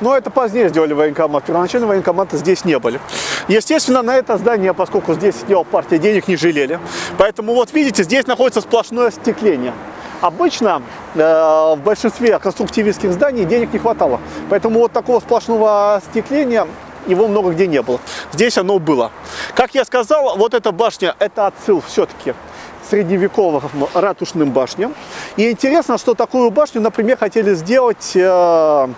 Но это позднее сделали военкомат. Первоначально военкоматы здесь не были. Естественно, на это здание, поскольку здесь сидела партия, денег не жалели. Поэтому вот видите, здесь находится сплошное остекление. Обычно э, в большинстве конструктивистских зданий денег не хватало. Поэтому вот такого сплошного остекления его много где не было. Здесь оно было. Как я сказал, вот эта башня, это отсыл все-таки средневековым ратушным башням. И интересно, что такую башню, например, хотели сделать э,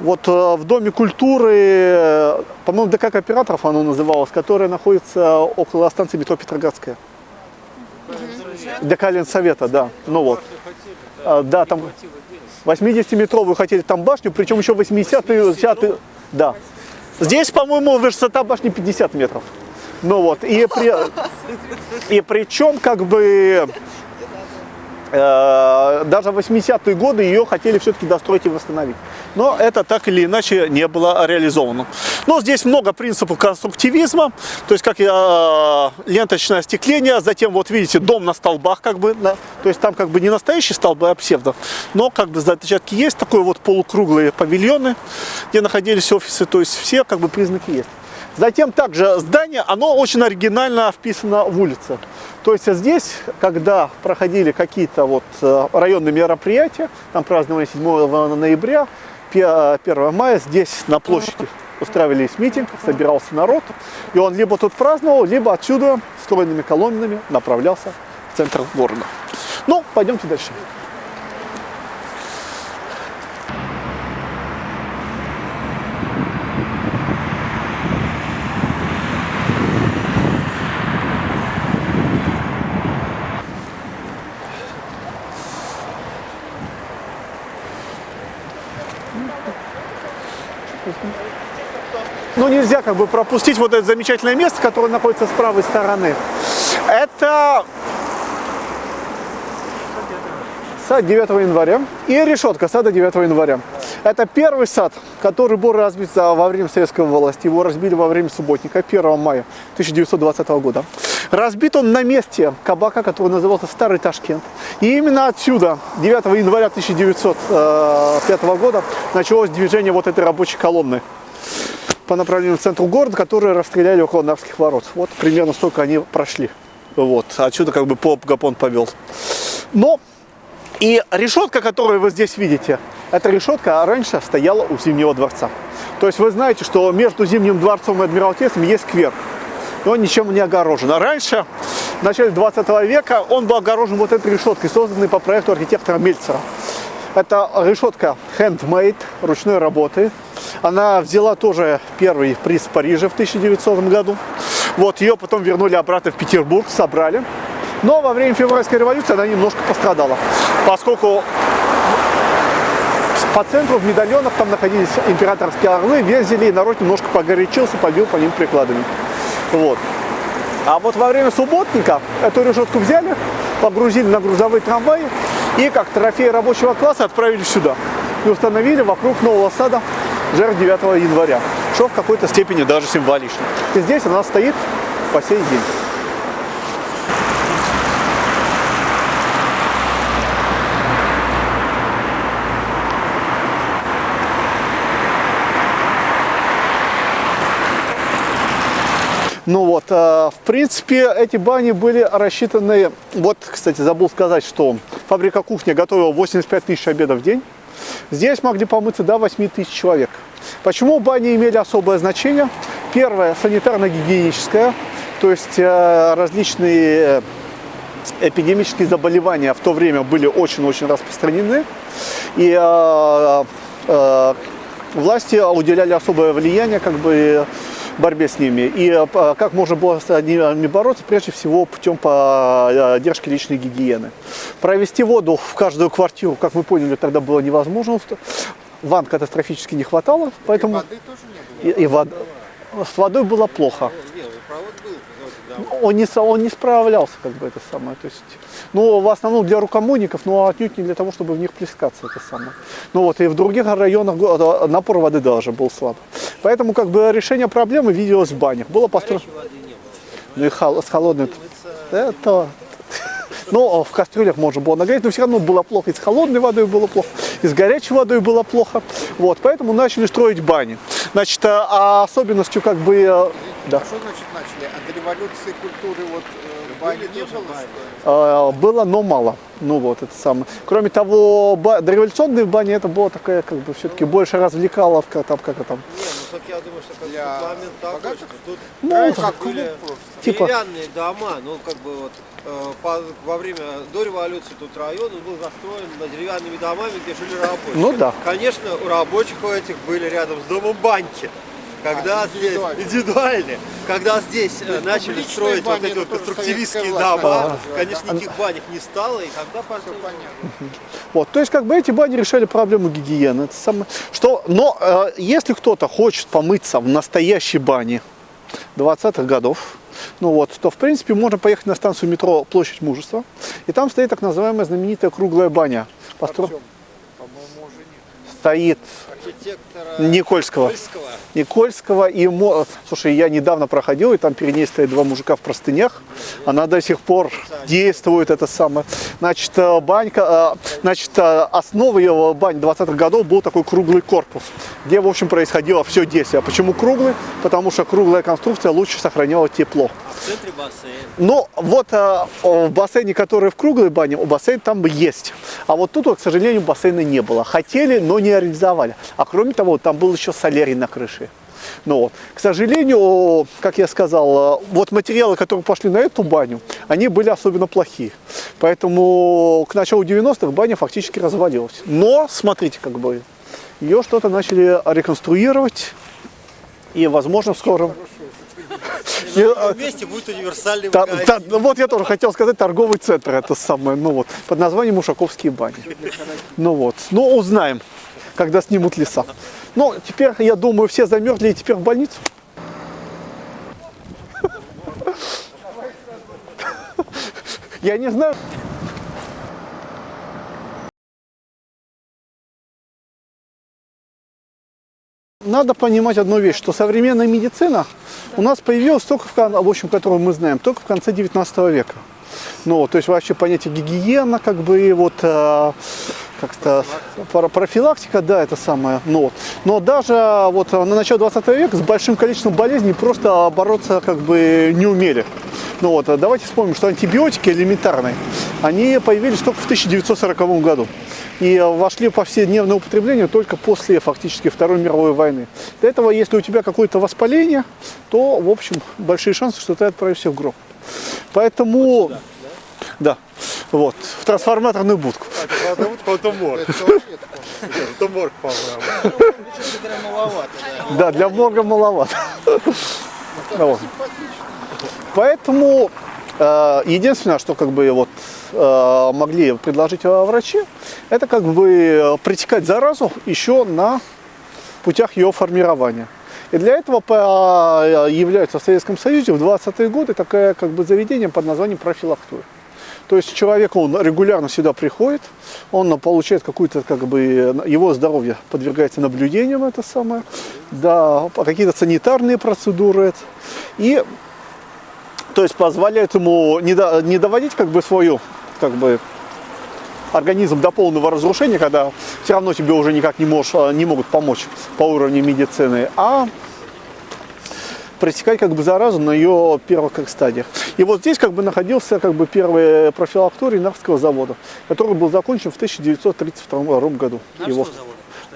вот э, в Доме культуры, э, по-моему, ДК кооператоров оно называлось, которое находится около станции метро Петроградская. ДК Ленсовета, да. Ну вот. А, Да, там 80-метровую хотели там башню, причем еще 80-е, 60 да. Здесь, по-моему, высота башни 50 метров. Ну вот, и, при, и причем, как бы, э, даже в 80-е годы ее хотели все-таки достроить и восстановить. Но это так или иначе не было реализовано. Но здесь много принципов конструктивизма, то есть как э, ленточное остекление, затем вот видите дом на столбах, как бы, да, то есть там как бы не настоящие столбы, а псевдо, но как бы зачатки есть, такой вот полукруглые павильоны, где находились офисы, то есть все как бы признаки есть. Затем также здание, оно очень оригинально вписано в улице. То есть здесь, когда проходили какие-то вот э, районные мероприятия, там праздновали 7 ноября, 1 мая, здесь на площади устраивались митинг, собирался народ, и он либо тут праздновал, либо отсюда стройными колоннами направлялся в центр города. Ну, пойдемте дальше. Ну, нельзя как бы пропустить вот это замечательное место, которое находится с правой стороны. Это сад 9 января и решетка сада 9 января. Это первый сад, который был разбит во время советской власти. Его разбили во время субботника 1 мая 1920 года. Разбит он на месте кабака, который назывался Старый Ташкент. И именно отсюда, 9 января 1905 года, началось движение вот этой рабочей колонны по направлению к центру города, которые расстреляли около Нарвских ворот. Вот примерно столько они прошли. Вот, отсюда как бы поп Гапон повел. Но и решетка, которую вы здесь видите, эта решетка раньше стояла у Зимнего дворца. То есть вы знаете, что между Зимним дворцом и Адмиралтейством есть сквер. И он ничем не огорожен. А раньше, в начале 20 века, он был огорожен вот этой решеткой, созданной по проекту архитектора Мельцера. Это решетка handmade, ручной работы. Она взяла тоже первый приз в Париже в 1900 году. Вот ее потом вернули обратно в Петербург, собрали. Но во время февральской революции она немножко пострадала, поскольку по центру в медальонах там находились императорские орлы, вензели, и народ немножко погорячился, побил по ним прикладами. Вот. А вот во время субботника эту решетку взяли, погрузили на грузовые трамваи и как трофей рабочего класса отправили сюда. И установили вокруг нового сада жертв 9 января, что в какой-то степени даже символично. И здесь она стоит по сей день. Ну вот, э, в принципе, эти бани были рассчитаны, вот, кстати, забыл сказать, что фабрика кухни готовила 85 тысяч обедов в день. Здесь могли помыться до 8 тысяч человек. Почему бани имели особое значение? Первое, санитарно-гигиеническое, то есть э, различные эпидемические заболевания в то время были очень-очень распространены. И э, э, власти уделяли особое влияние как бы борьбе с ними. И э, как можно было с ними бороться, прежде всего путем поддержки личной гигиены. Провести воду в каждую квартиру, как мы поняли, тогда было невозможно. Ванн катастрофически не хватало, поэтому Воды тоже не было. и, и вод- с водой было плохо. Не, ну, провод был, вроде, да. Он не, он не справлялся, как бы это самое. То есть, ну, в основном для рукомойников, но отнюдь не для того, чтобы в них плескаться, это самое. Ну вот, и в других районах напор воды даже был слаб. Поэтому, как бы, решение проблемы виделось в банях. Было построено... Ну и хол- с холодной... Это... Ну, в кастрюлях можно было нагреть, но все равно было плохо. И с холодной водой было плохо, и с горячей водой было плохо. Вот, поэтому начали строить бани. Значит, а- а особенностью, как бы... Да. А что значит начали? А до революции культуры вот э, бани не было? что ли? Э, было, но мало. Ну вот, это самое. Кроме того, ба- дореволюционные бани это было такая, как бы, все-таки больше развлекаловка, там, как это там. Не, ну так я думаю, что как Для такой, богатых? тут Ну, как были клуб. Типа- деревянные дома, ну как бы вот э, по- во время до революции тут район он был застроен деревянными домами, где жили рабочие. Ну да. Конечно, у рабочих у этих были рядом с домом баньки. Когда А, здесь индивидуальные. когда здесь э, есть начали строить вот эти вот конструктивистские дома, начала конечно, развивать, никаких банек не стало, и тогда пошли. Понятно. Вот, то есть, как бы эти бани решали проблему гигиены. Это самое, что, но э, если кто-то хочет помыться в настоящей бане 20-х годов, ну вот, то, в принципе, можно поехать на станцию метро Площадь Мужества, и там стоит так называемая знаменитая круглая баня. Постро- Артем, по-моему, уже нет. Стоит Архитектора Никольского. Польского. Никольского и Мо... Слушай, я недавно проходил, и там перед ней стоят два мужика в простынях. Она до сих пор действует, это самое. Значит, э, банька, э, значит, э, основой его бань 20-х годов был такой круглый корпус, где, в общем, происходило все действие. А почему круглый? Потому что круглая конструкция лучше сохраняла тепло. В центре бассейн. Но вот в бассейне, который в круглой бане, бассейн там есть. А вот тут, вот, к сожалению, бассейна не было. Хотели, но не реализовали. А кроме того, там был еще солярий на крыше. Ну вот. К сожалению, как я сказал, э, вот материалы, которые пошли на эту баню, они были особенно плохие. Поэтому к началу 90-х баня фактически развалилась. Но, смотрите, как бы, ее что-то начали реконструировать. И, возможно, в скором... И Не, на а- новом месте будет универсальный Та- та- ну вот я тоже хотел сказать торговый центр, это самое, ну вот, под названием Ушаковские бани. Ну вот, ну узнаем, когда снимут леса. Ну, теперь, я думаю, все замерзли и теперь в больницу. Я не знаю. Надо понимать одну вещь, что современная медицина у нас появилась только в, в общем, которую мы знаем, только в конце 19 века. Ну, то есть вообще понятие гигиена, как бы, вот э, как-то профилактика, да, это самое. Вот. Но даже вот на начало 20 века с большим количеством болезней просто бороться как бы не умели. Ну вот, а давайте вспомним, что антибиотики элементарные, они появились только в 1940 году и вошли в повседневное употребление только после фактически Второй мировой войны. Для этого, если у тебя какое-то воспаление, то, в общем, большие шансы, что ты отправишься в гроб. Поэтому, да, вот, в трансформаторную будку. Это морг. Это морг, по-моему. Да, для морга маловато. Вот. Поэтому э, единственное, что как бы вот э, могли предложить э, врачи, это как бы э, пресекать заразу еще на путях ее формирования. И для этого по- является в Советском Союзе в 20-е годы такое как бы заведение под названием профилактура. То есть человек, он регулярно сюда приходит, он получает какую-то, как бы, его здоровье подвергается наблюдениям, это самое, да, какие-то санитарные процедуры. это. И, то есть, позволяет ему не, до- не доводить, как бы, свою, как бы, организм до полного разрушения, когда все равно тебе уже никак не, можешь, не могут помочь по уровню медицины, а пресекать как бы заразу на ее первых как стадиях. И вот здесь как бы находился как бы первый профилакторий Нарвского завода, который был закончен в 1932 году. Его,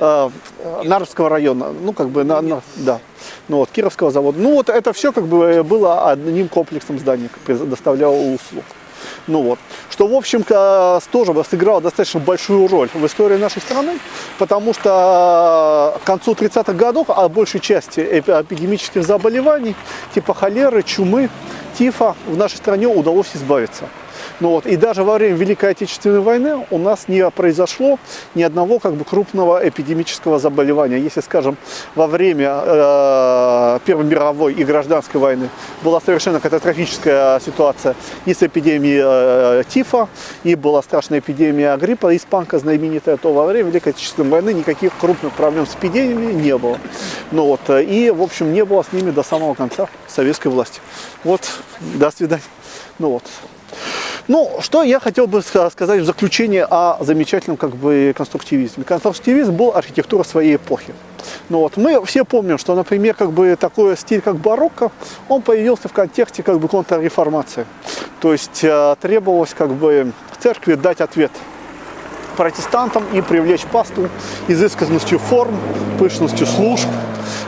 э, э, Нарвского района, ну как бы на, на- да, ну вот Кировского завода. Ну вот это все как бы было одним комплексом зданий, предоставляло услуг. Ну вот. Что, в общем, ка- тоже сыграло достаточно большую роль в истории нашей страны, потому что к концу 30-х годов от большей части эпи- эпидемических заболеваний, типа холеры, чумы, тифа, в нашей стране удалось избавиться. Ну вот, и даже во время Великой Отечественной войны у нас не произошло ни одного как бы, крупного эпидемического заболевания. Если, скажем, во время э, Первой мировой и гражданской войны была совершенно катастрофическая ситуация и с эпидемией э, тифа, и была страшная эпидемия гриппа, испанка знаменитая, то во время Великой Отечественной войны никаких крупных проблем с эпидемией не было. Ну вот, э, и, в общем, не было с ними до самого конца советской власти. Вот, до свидания. Ну вот. Ну, что я хотел бы ска- сказать в заключение о замечательном как бы конструктивизме. Конструктивизм был архитектура своей эпохи. Ну вот, мы все помним, что, например, как бы такой стиль, как барокко, он появился в контексте как бы контрреформации. То есть э, требовалось как бы церкви дать ответ протестантам и привлечь пасту изысканностью форм, пышностью служб.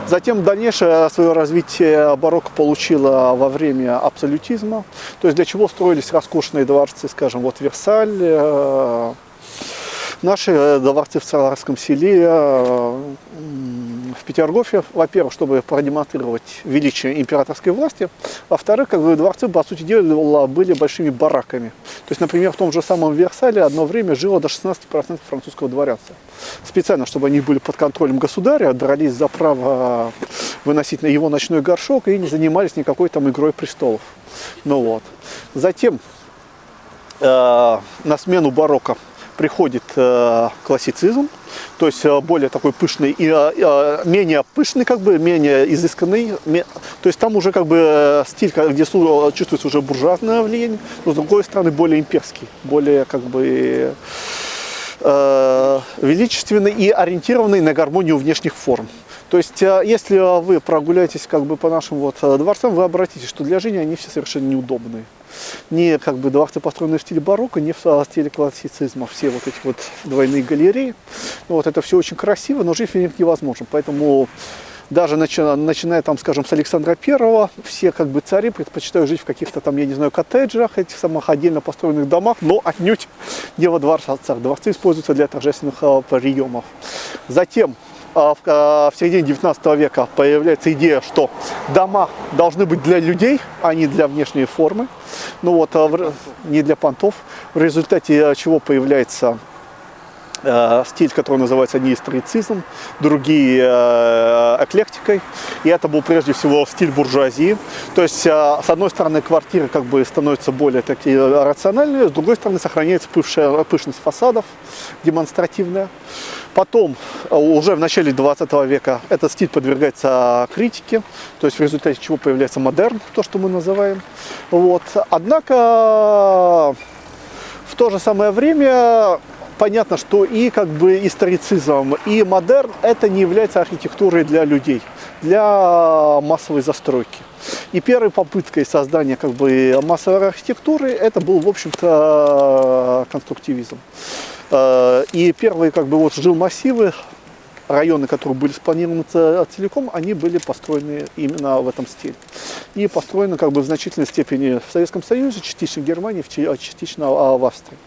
Затем дальнейшее свое развитие барокко получило во время абсолютизма. То есть для чего строились роскошные дворцы, скажем, вот Версаль, э, наши э, дворцы в Царском селе, э, в Петергофе, во-первых, чтобы продемонстрировать величие императорской власти, во-вторых, как бы дворцы, по сути дела, были большими бараками. То есть, например, в том же самом Версале одно время жило до 16% французского дворянства. Специально, чтобы они были под контролем государя, дрались за право выносить на его ночной горшок и не занимались никакой там игрой престолов. Ну вот. Затем э, на смену барокко приходит э, классицизм, то есть э, более такой пышный и э, менее пышный, как бы менее изысканный, то есть там уже как бы стиль, где чувствуется уже буржуазное влияние, но с другой стороны более имперский, более как бы величественный и ориентированный на гармонию внешних форм. То есть, если вы прогуляетесь как бы по нашим вот дворцам, вы обратитесь, что для жизни они все совершенно неудобные. Не как бы дворцы, построенные в стиле барокко, не в э, стиле классицизма, все вот эти вот двойные галереи. Вот это все очень красиво, но жить в них невозможно. Поэтому даже начи- начиная там, скажем, с Александра Первого, все как бы цари предпочитают жить в каких-то там, я не знаю, коттеджах, этих самых отдельно построенных домах, но отнюдь не во дворцах. Дворцы используются для торжественных а, приемов. Затем а, в, а, в середине 19 века появляется идея, что дома должны быть для людей, а не для внешней формы. Ну вот, а не для понтов. В результате а, чего появляется стиль, который называется неисторицизм, другие э, эклектикой. И это был прежде всего стиль буржуазии. То есть, э, с одной стороны, квартиры как бы становятся более такие рациональные, с другой стороны, сохраняется пышная, пышность фасадов, демонстративная. Потом, э, уже в начале 20 века, этот стиль подвергается критике, то есть в результате чего появляется модерн, то, что мы называем. Вот. Однако в то же самое время понятно, что и как бы историцизм, и модерн это не является архитектурой для людей, для массовой застройки. И первой попыткой создания как бы массовой архитектуры это был, в общем-то, конструктивизм. Э, И первые как бы вот жилмассивы, районы, которые были спланированы целиком, они были построены именно в этом стиле. И построены как бы в значительной степени в Советском Союзе, частично в Германии, а частично а, в Австрии.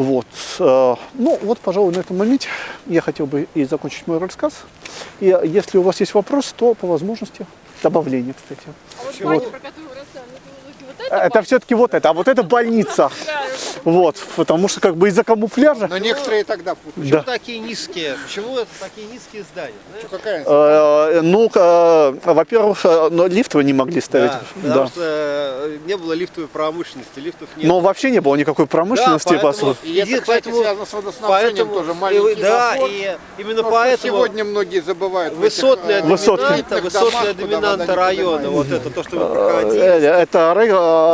Вот. э, Ну, вот, пожалуй, на этом моменте я хотел бы и закончить мой рассказ. И если у вас есть вопрос, то по возможности добавление, кстати. А вот баня, про которую это вот это все-таки вот это, а вот это больница. Вот, потому что как бы из-за камуфляжа Но некоторые тогда путают. Почему Да. такие низкие? Почему это такие низкие здания? Какая? Э, Ну, э, во-первых, э, но лифт вы не могли ставить. Да, потому что не было лифтовой промышленности, лифтов нет. Но вообще не было никакой промышленности, Да, по поэтому- сути. И это, кстати, поэтому- связано с водоснабжением тоже. и- Маленький да, и именно поэтому сегодня многие забывают. высотная доминанта, высотная доминанта района, вот это то, что вы проходили, Это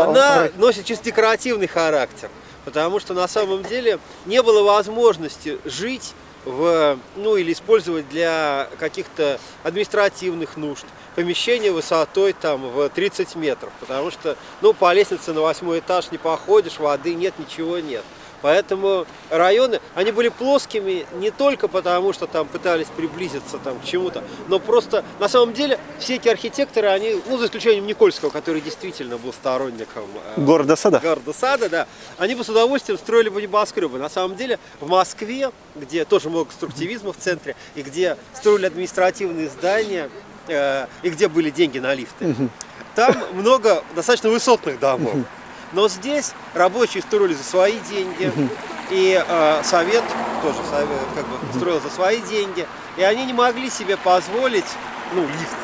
она носит чисто декоративный характер, потому что на самом деле не было возможности жить в, ну или использовать для каких-то административных нужд помещение высотой там в 30 метров, потому что ну по лестнице на восьмой этаж не походишь, воды нет, ничего нет. Поэтому районы, они были плоскими не только потому, что там пытались приблизиться там, к чему-то, но просто на самом деле все эти архитекторы, они, ну за исключением Никольского, который действительно был сторонником э, Города сада. города сада, да, они бы с удовольствием строили бы небоскребы. На самом деле в Москве, где тоже много конструктивизма в центре, и где строили административные здания, э, и где были деньги на лифты, там много достаточно высотных домов. Но здесь рабочие строили за свои деньги, и э, совет тоже совет, как бы, строил за свои деньги, и они не могли себе позволить, ну, лифт,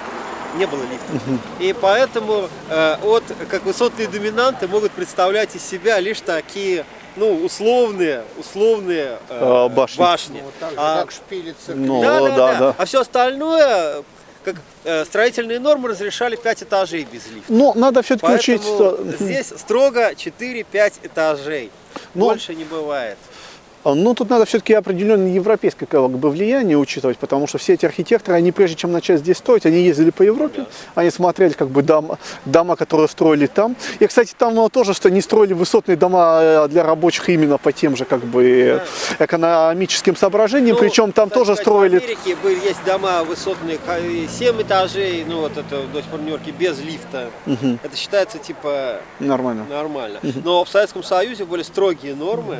не было лифта. И поэтому э, от, как высотные доминанты могут представлять из себя лишь такие, ну, условные, условные э, А, башни. башни. Вот так же, А- как шпилицы. Ну, да, да, да, да. А все остальное, как э, строительные нормы разрешали 5 этажей без лифта. Но надо все-таки учесть, что... здесь строго 4-5 этажей. Ну, Больше не бывает. Ну, тут надо все-таки определенное европейское как бы, влияние учитывать, потому что все эти архитекторы, они прежде чем начать здесь строить, они ездили по Европе, они смотрели как бы дома, дома, которые строили там. И, кстати, там тоже, что не строили высотные дома э, для рабочих именно по тем же как бы э, экономическим соображениям, Ну, причем там тоже сказать, строили... В Америке были, есть дома высотные, 7 этажей, ну вот это до сих пор в Нью-Йорке, без лифта. Это считается типа Нормально. нормально. Но в Советском Союзе были строгие нормы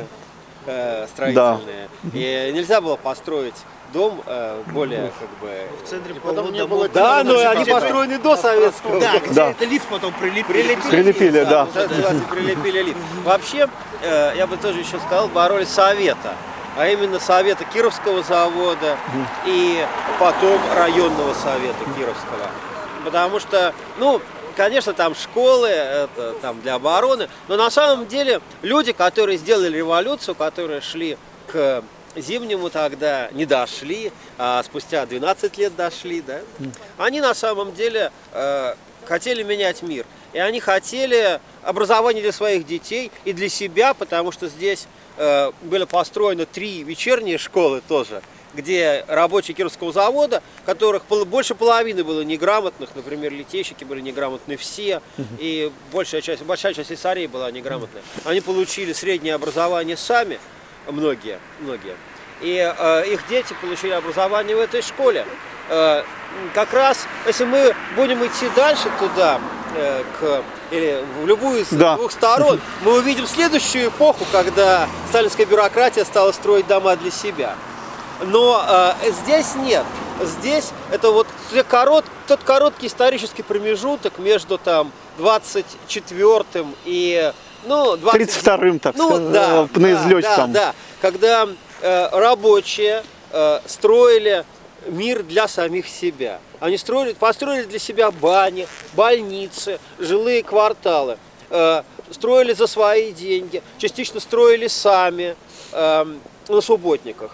э, строительные. И нельзя было построить дом э, более как бы... В центре Потом не было Да, но они Где-то- построены до советского. Да, где Да. это лифт потом прилепили. Прилепили, Прилепили, да. называется, прилепили лифт. Вообще, э, я бы тоже еще сказал, боролись совета, а именно совета Кировского завода и потом районного совета Кировского. Потому что, ну, конечно, там школы, это там для обороны, но на самом деле люди, которые сделали революцию, которые шли к зимнему тогда не дошли, а спустя 12 лет дошли, да, они на самом деле э, хотели менять мир. И они хотели образование для своих детей и для себя, потому что здесь э, были построены три вечерние школы тоже, где рабочие Кировского завода, которых больше половины было неграмотных, например, литейщики были неграмотны все, и большая часть, большая часть слесарей была неграмотная. Они получили среднее образование сами, многие, многие. И э, их дети получили образование в этой школе. Э, как раз, если мы будем идти дальше туда, э, к, или в любую из Да. двух сторон, мы увидим следующую эпоху, когда сталинская бюрократия стала строить дома для себя. Но э, здесь нет. Здесь это вот корот, тот короткий исторический промежуток между там 24 и ну, 20, 32-м, так ну, сказать, да, э, на да, излете да, там. да. когда э, рабочие э, строили мир для самих себя. Они строили, построили для себя бани, больницы, жилые кварталы, э, строили за свои деньги, частично строили сами э, на субботниках.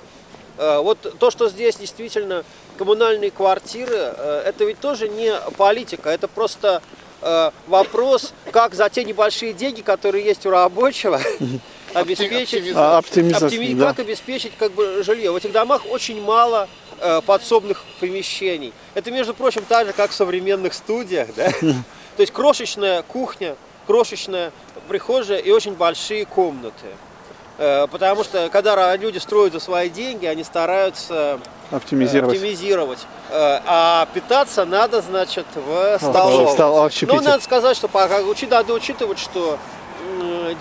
Э, Вот то, что здесь действительно коммунальные квартиры, э, это ведь тоже не политика, это просто э, вопрос, как за те небольшие деньги, которые есть у рабочего, обеспечить, оптими- да. как обеспечить как бы жилье. В этих домах очень мало э, подсобных помещений. Это, между прочим, так же, как в современных студиях, да? То есть крошечная кухня, крошечная прихожая и очень большие комнаты. Э, Потому что когда люди строят за свои деньги, они стараются Оптимизировать. оптимизировать. Э, А питаться надо, значит, в столовой. стол- Ну, надо сказать, что надо учитывать, что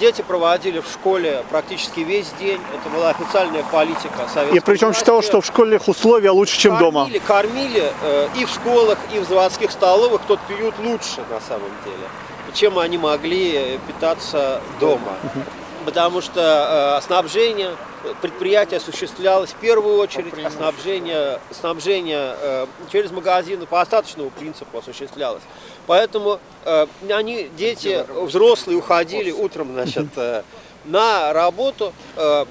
дети проводили в школе практически весь день. Это была официальная политика советской И причем власти. считал, что в школьных условиях лучше, чем дома. Кормили, кормили э, и в школах, и в заводских столовых тот период лучше на самом деле, чем они могли питаться дома. Потому что э, снабжение предприятия осуществлялось в первую очередь, а снабжение, снабжение э, через магазины по остаточному принципу осуществлялось. Поэтому э, они, дети, взрослые уходили утром значит, э, на работу, э,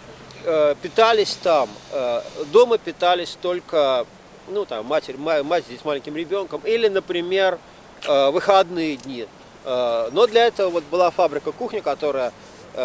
э, питались там, э, дома питались только, ну там, матерь, ма- мать здесь с маленьким ребенком, или, например, э, выходные дни. Э, Но для этого вот была фабрика кухня, которая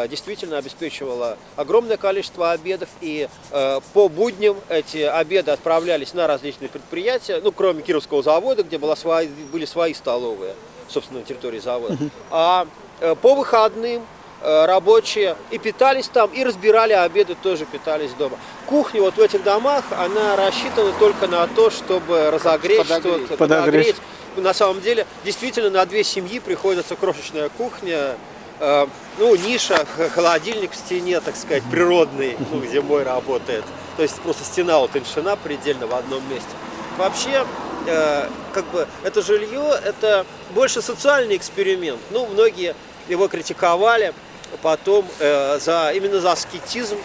действительно обеспечивала огромное количество обедов, и э, по будням эти обеды отправлялись на различные предприятия, ну, кроме Кировского завода, где была свои, были свои столовые, собственно, на территории завода. А э, по выходным э, рабочие и питались там, и разбирали обеды, тоже питались дома. Кухня вот в этих домах, она рассчитана только на то, чтобы разогреть что-то, Подогреть. На самом деле, действительно, на две семьи приходится крошечная кухня, э, ну, ниша, холодильник в стене, так сказать, природный, ну, зимой работает. То есть просто стена утоньшена предельно в одном месте. Вообще, э, как бы, это жилье, это больше социальный эксперимент. Ну, многие его критиковали потом э, за, именно за аскетизм,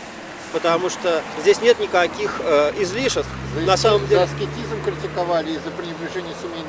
потому что здесь нет никаких э, излишеств. За, На самом за деле, аскетизм критиковали и за пренебрежение ценностями.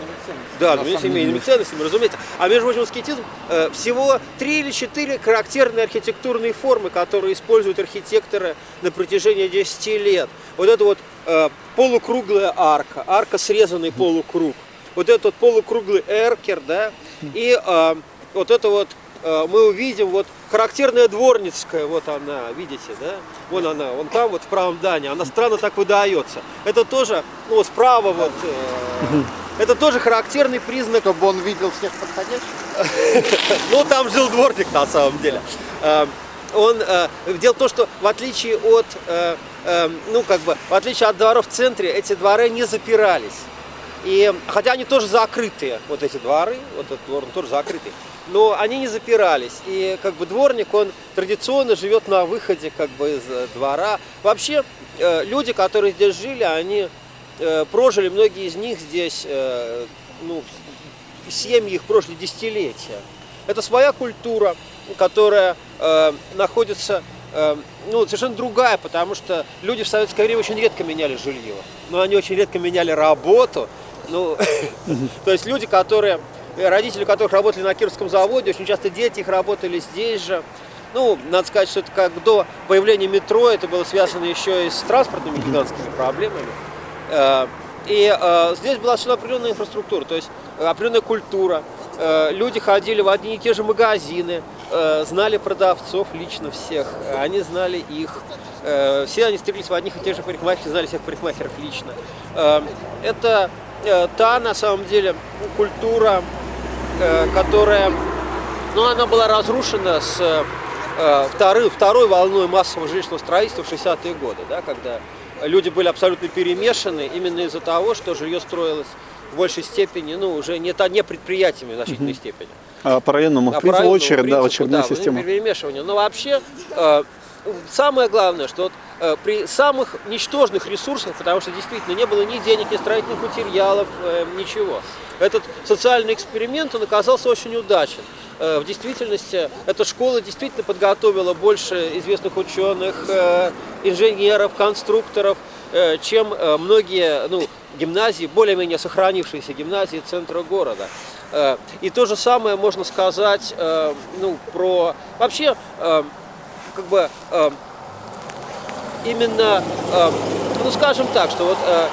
Да, самом семейными ценностями, разумеется. А между прочим, аскетизм э, всего три или четыре характерные архитектурные формы, которые используют архитекторы на протяжении 10 лет. Вот это вот э, полукруглая арка, арка срезанный полукруг. Вот этот полукруглый эркер, да, и э, вот это вот мы увидим вот характерная дворницкая, вот она, видите, да, вон она, вон там вот в правом здании, она странно так выдается. Это тоже, ну, справа вот, э, это тоже характерный признак Чтобы он видел всех подходящих. ну, там жил дворник на самом деле. Э, Он, э, дело в том, что в отличие от, э, э, ну, как бы, в отличие от дворов в центре, эти дворы не запирались. И, хотя они тоже закрытые, вот эти дворы, вот этот двор, он тоже закрытый, но они не запирались. И как бы дворник, он традиционно живет на выходе как бы из э, двора. Вообще, э, люди, которые здесь жили, они э, прожили, многие из них здесь, э, ну, семьи их прожили десятилетия. Это своя культура, которая э, находится, э, ну, совершенно другая, потому что люди в советское время очень редко меняли жилье, но они очень редко меняли работу. Ну, то есть люди, которые, э, родители которых работали на Кировском заводе, очень часто дети их работали здесь же. Ну, надо сказать, что это как до появления метро, это было связано еще и с транспортными гигантскими проблемами. Э, И э, здесь была совершенно определенная инфраструктура, то есть определенная культура. Люди ходили в одни и те же магазины, знали продавцов лично всех, они знали их. Все они встретились в одних и тех же парикмахерах, знали всех парикмахеров лично. Это та, на самом деле, культура, э, которая но она была разрушена с э, второй, второй волной массового жилищного строительства в 60-е годы, да, когда люди были абсолютно перемешаны именно из-за того, что жилье строилось в большей степени, ну, уже не, не предприятиями в значительной степени. А по районному А по районному очередь, да, принципу, очередная да, система. перемешивания. Но вообще э, самое главное, что вот, э, при самых ничтожных ресурсах, потому что действительно не было ни денег, ни строительных материалов, э, ничего, этот социальный эксперимент, он оказался очень удачен. Э, В действительности эта школа действительно подготовила больше известных ученых, инженеров, конструкторов, чем многие ну, гимназии, более-менее сохранившиеся гимназии центра города. И то же самое можно сказать ну, про... Вообще, как бы, э, именно, э, ну скажем так, что вот э,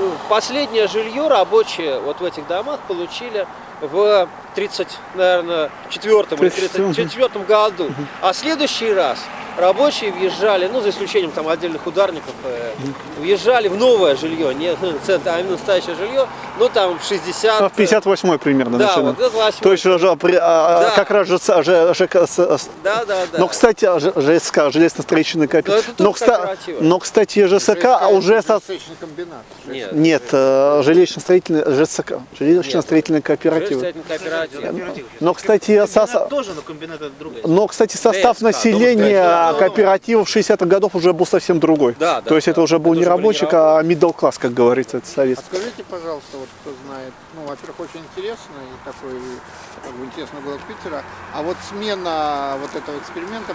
э, последнее жилье рабочие вот в этих домах получили в 30, наверное, четвертом или 34 году. А следующий раз рабочие въезжали, ну за исключением там отдельных ударников, э, въезжали в новое жилье, не центр, а именно настоящее жилье, ну там в 60... А в 58 примерно Да, начали. вот это 58. То есть же, при- а, Да. как раз же, с- же- ЖК с- Да, да, да. Но, кстати, а ЖСК, железно-строительный Но кооператив. тоже Но, кста- кооперативы. но, кстати, ЖСК а уже со... Нет. Нет, э, жилищно-строительный ЖСК, жилищно-строительный кооператив. Железный кооператив. Но, кстати, со- Комбинат тоже, но комбинат это другое. но, кстати, состав ТСК, населения кооперативов 60-х годов уже был совсем другой. Да, да, То есть да. это уже был Это не рабочий, а middle класс, как говорится, это А советский. скажите, пожалуйста, вот кто знает, ну, во-первых, очень интересно, и такой, как бы, интересно было Питера, а вот смена вот этого эксперимента,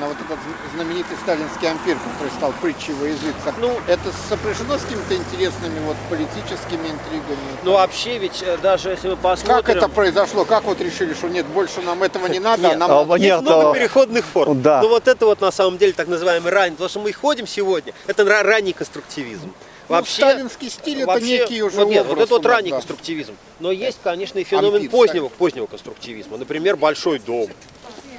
на вот этот знаменитый сталинский ампир, который стал притчей во языцах, Ну, это сопряжено с какими-то интересными вот политическими интригами? Ну вообще ведь э, даже если мы посмотрим... Как это произошло? Как вот решили, что нет, больше нам этого не надо, а Нет, нам а, нет, Есть много а- переходных форм. Да. Но вот это вот на самом деле так называемый ранний, потому что мы ходим сегодня, это ра- ранний конструктивизм. Ну, сталинский стиль это вообще- некий уже вот нет, вот это вот ранний да. конструктивизм. Но есть, конечно, и феномен Ампир, позднего, позднего конструктивизма. Например, большой дом.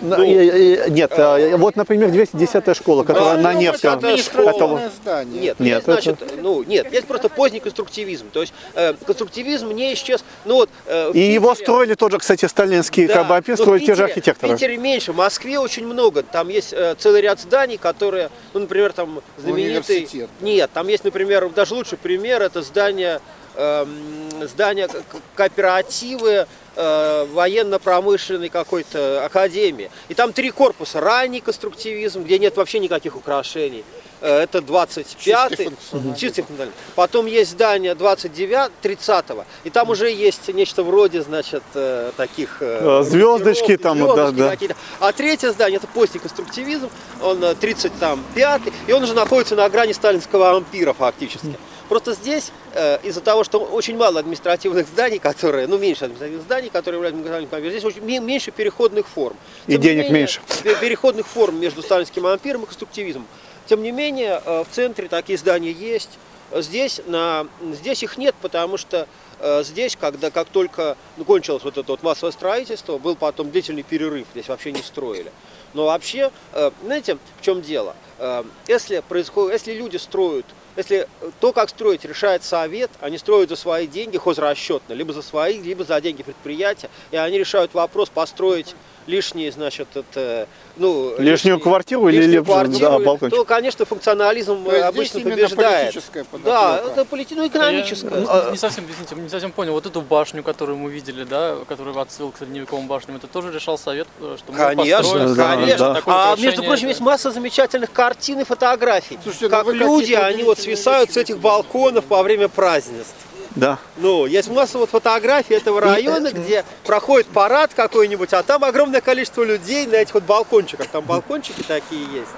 Ну, и- и- нет, э, вот, например, 210 школа, которая Да, на ну, Невском. это Это Административное здание. Нет, Нет, есть, значит, ну нет, есть просто поздний конструктивизм. То есть э, конструктивизм не исчез. Ну вот э, в И его Питере- строили тоже, кстати, сталинские Да, в строили те же Питере- архитекторы. В Питере меньше, в Москве очень много. Там есть э, целый ряд зданий, которые, ну, например, там знаменитый. Университет. Нет, там есть, например, даже лучший пример, это здание, эм, здание к- кооперативы э, военно-промышленной какой-то академии. И там три корпуса. Ранний конструктивизм, где нет вообще никаких украшений. Э, Это 25-й. Чистый функционализм. Потом есть здание 29 30-го. И там уже есть нечто вроде, значит, э, таких... звездочки там, да, звездочки да. какие-то. А третье здание, это поздний конструктивизм, он э, 35-й, и он уже находится на грани сталинского ампира фактически. Просто здесь, э, из-за того, что очень мало административных зданий, которые, ну, меньше административных зданий, которые являются административным ампиром, здесь очень ме- меньше переходных форм. И Тем не денег менее, меньше. пе- Переходных форм между сталинским ампиром и конструктивизмом. Тем не менее, э, в центре такие здания есть. Здесь, на, здесь их нет, потому что э, здесь, когда как только ну, кончилось вот это вот массовое строительство, был потом длительный перерыв, здесь вообще не строили. Но вообще, э, знаете, в чем дело? Э, Если, происходит, если люди строят, если то, как строить, решает совет, они строят за свои деньги хозрасчетно, либо за свои, либо за деньги предприятия, и они решают вопрос построить лишние, значит, это, ну, Лишнюю квартиру или лишнюю либо, квартиру, да, балкончик. то, конечно, функционализм То есть э, здесь обычно побеждает. политическая Да, это полити... ну, экономическое. Я не совсем, извините, не совсем понял. Вот эту башню, которую мы видели, да, которую отсыл к средневековым башням, это тоже решал совет, э, что мы Конечно, построим, да, конечно. да. такое А между прочим, есть масса замечательных картин и фотографий. Слушайте, ну как люди, они вот свисают с этих балконов во время празднеств. Да. Ну, есть масса вот фотографий этого района, где проходит парад какой-нибудь, а там огромное количество людей на этих вот балкончиках. Там балкончики такие есть.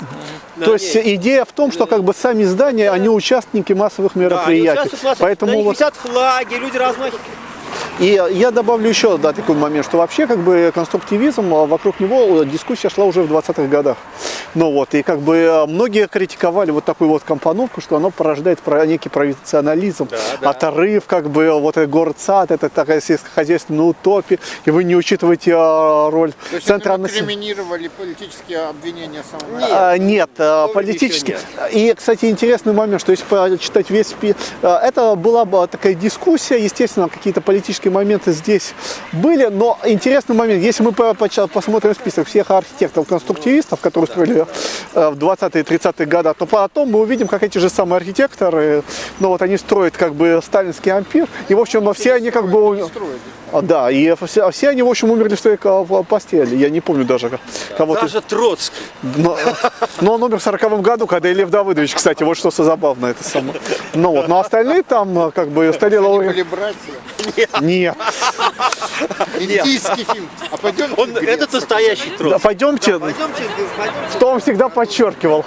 На То есть идея в том, что как бы сами здания, они участники массовых Да, они мероприятий. в массовых- Поэтому на них вот висят флаги, люди размахивают. И я добавлю еще да, такой момент, что вообще как бы конструктивизм, а, вокруг него дискуссия шла уже в 20-х годах. Ну вот, и как бы а, многие критиковали вот такую вот компоновку, что оно порождает про- некий провинционализм, Да, да. отрыв, как бы вот этот город-сад, это такая сельскохозяйственная утопия, и вы не учитываете а, роль То есть центра населения. инкриминировали политические обвинения самого Нет. А, Нет, а, политически. еще И, кстати, интересный момент, что если почитать весь это была бы такая дискуссия, естественно, какие-то политические моменты здесь были, но интересный момент, если мы посмотрим список всех архитекторов-конструктивистов, которые строили э, в 20-е 30-е годы, то потом мы увидим, как эти же самые архитекторы, ну вот они строят как бы сталинский ампир, и, в общем, все они как бы... А, Да, и все, все они, в общем, умерли в своей постели. Я не помню даже кого-то. Даже Троцкий. Но, но он умер в 40 году, когда и Лев Давыдович, кстати, вот что забавно это самое. Ну вот, но остальные там как бы стали Они лауре- были братья. Нет. Индийский фильм. А пойдем Он, это настоящий Да, Троцкий. пойдемте, Пойдемте, пойдемте. что он всегда подчеркивал.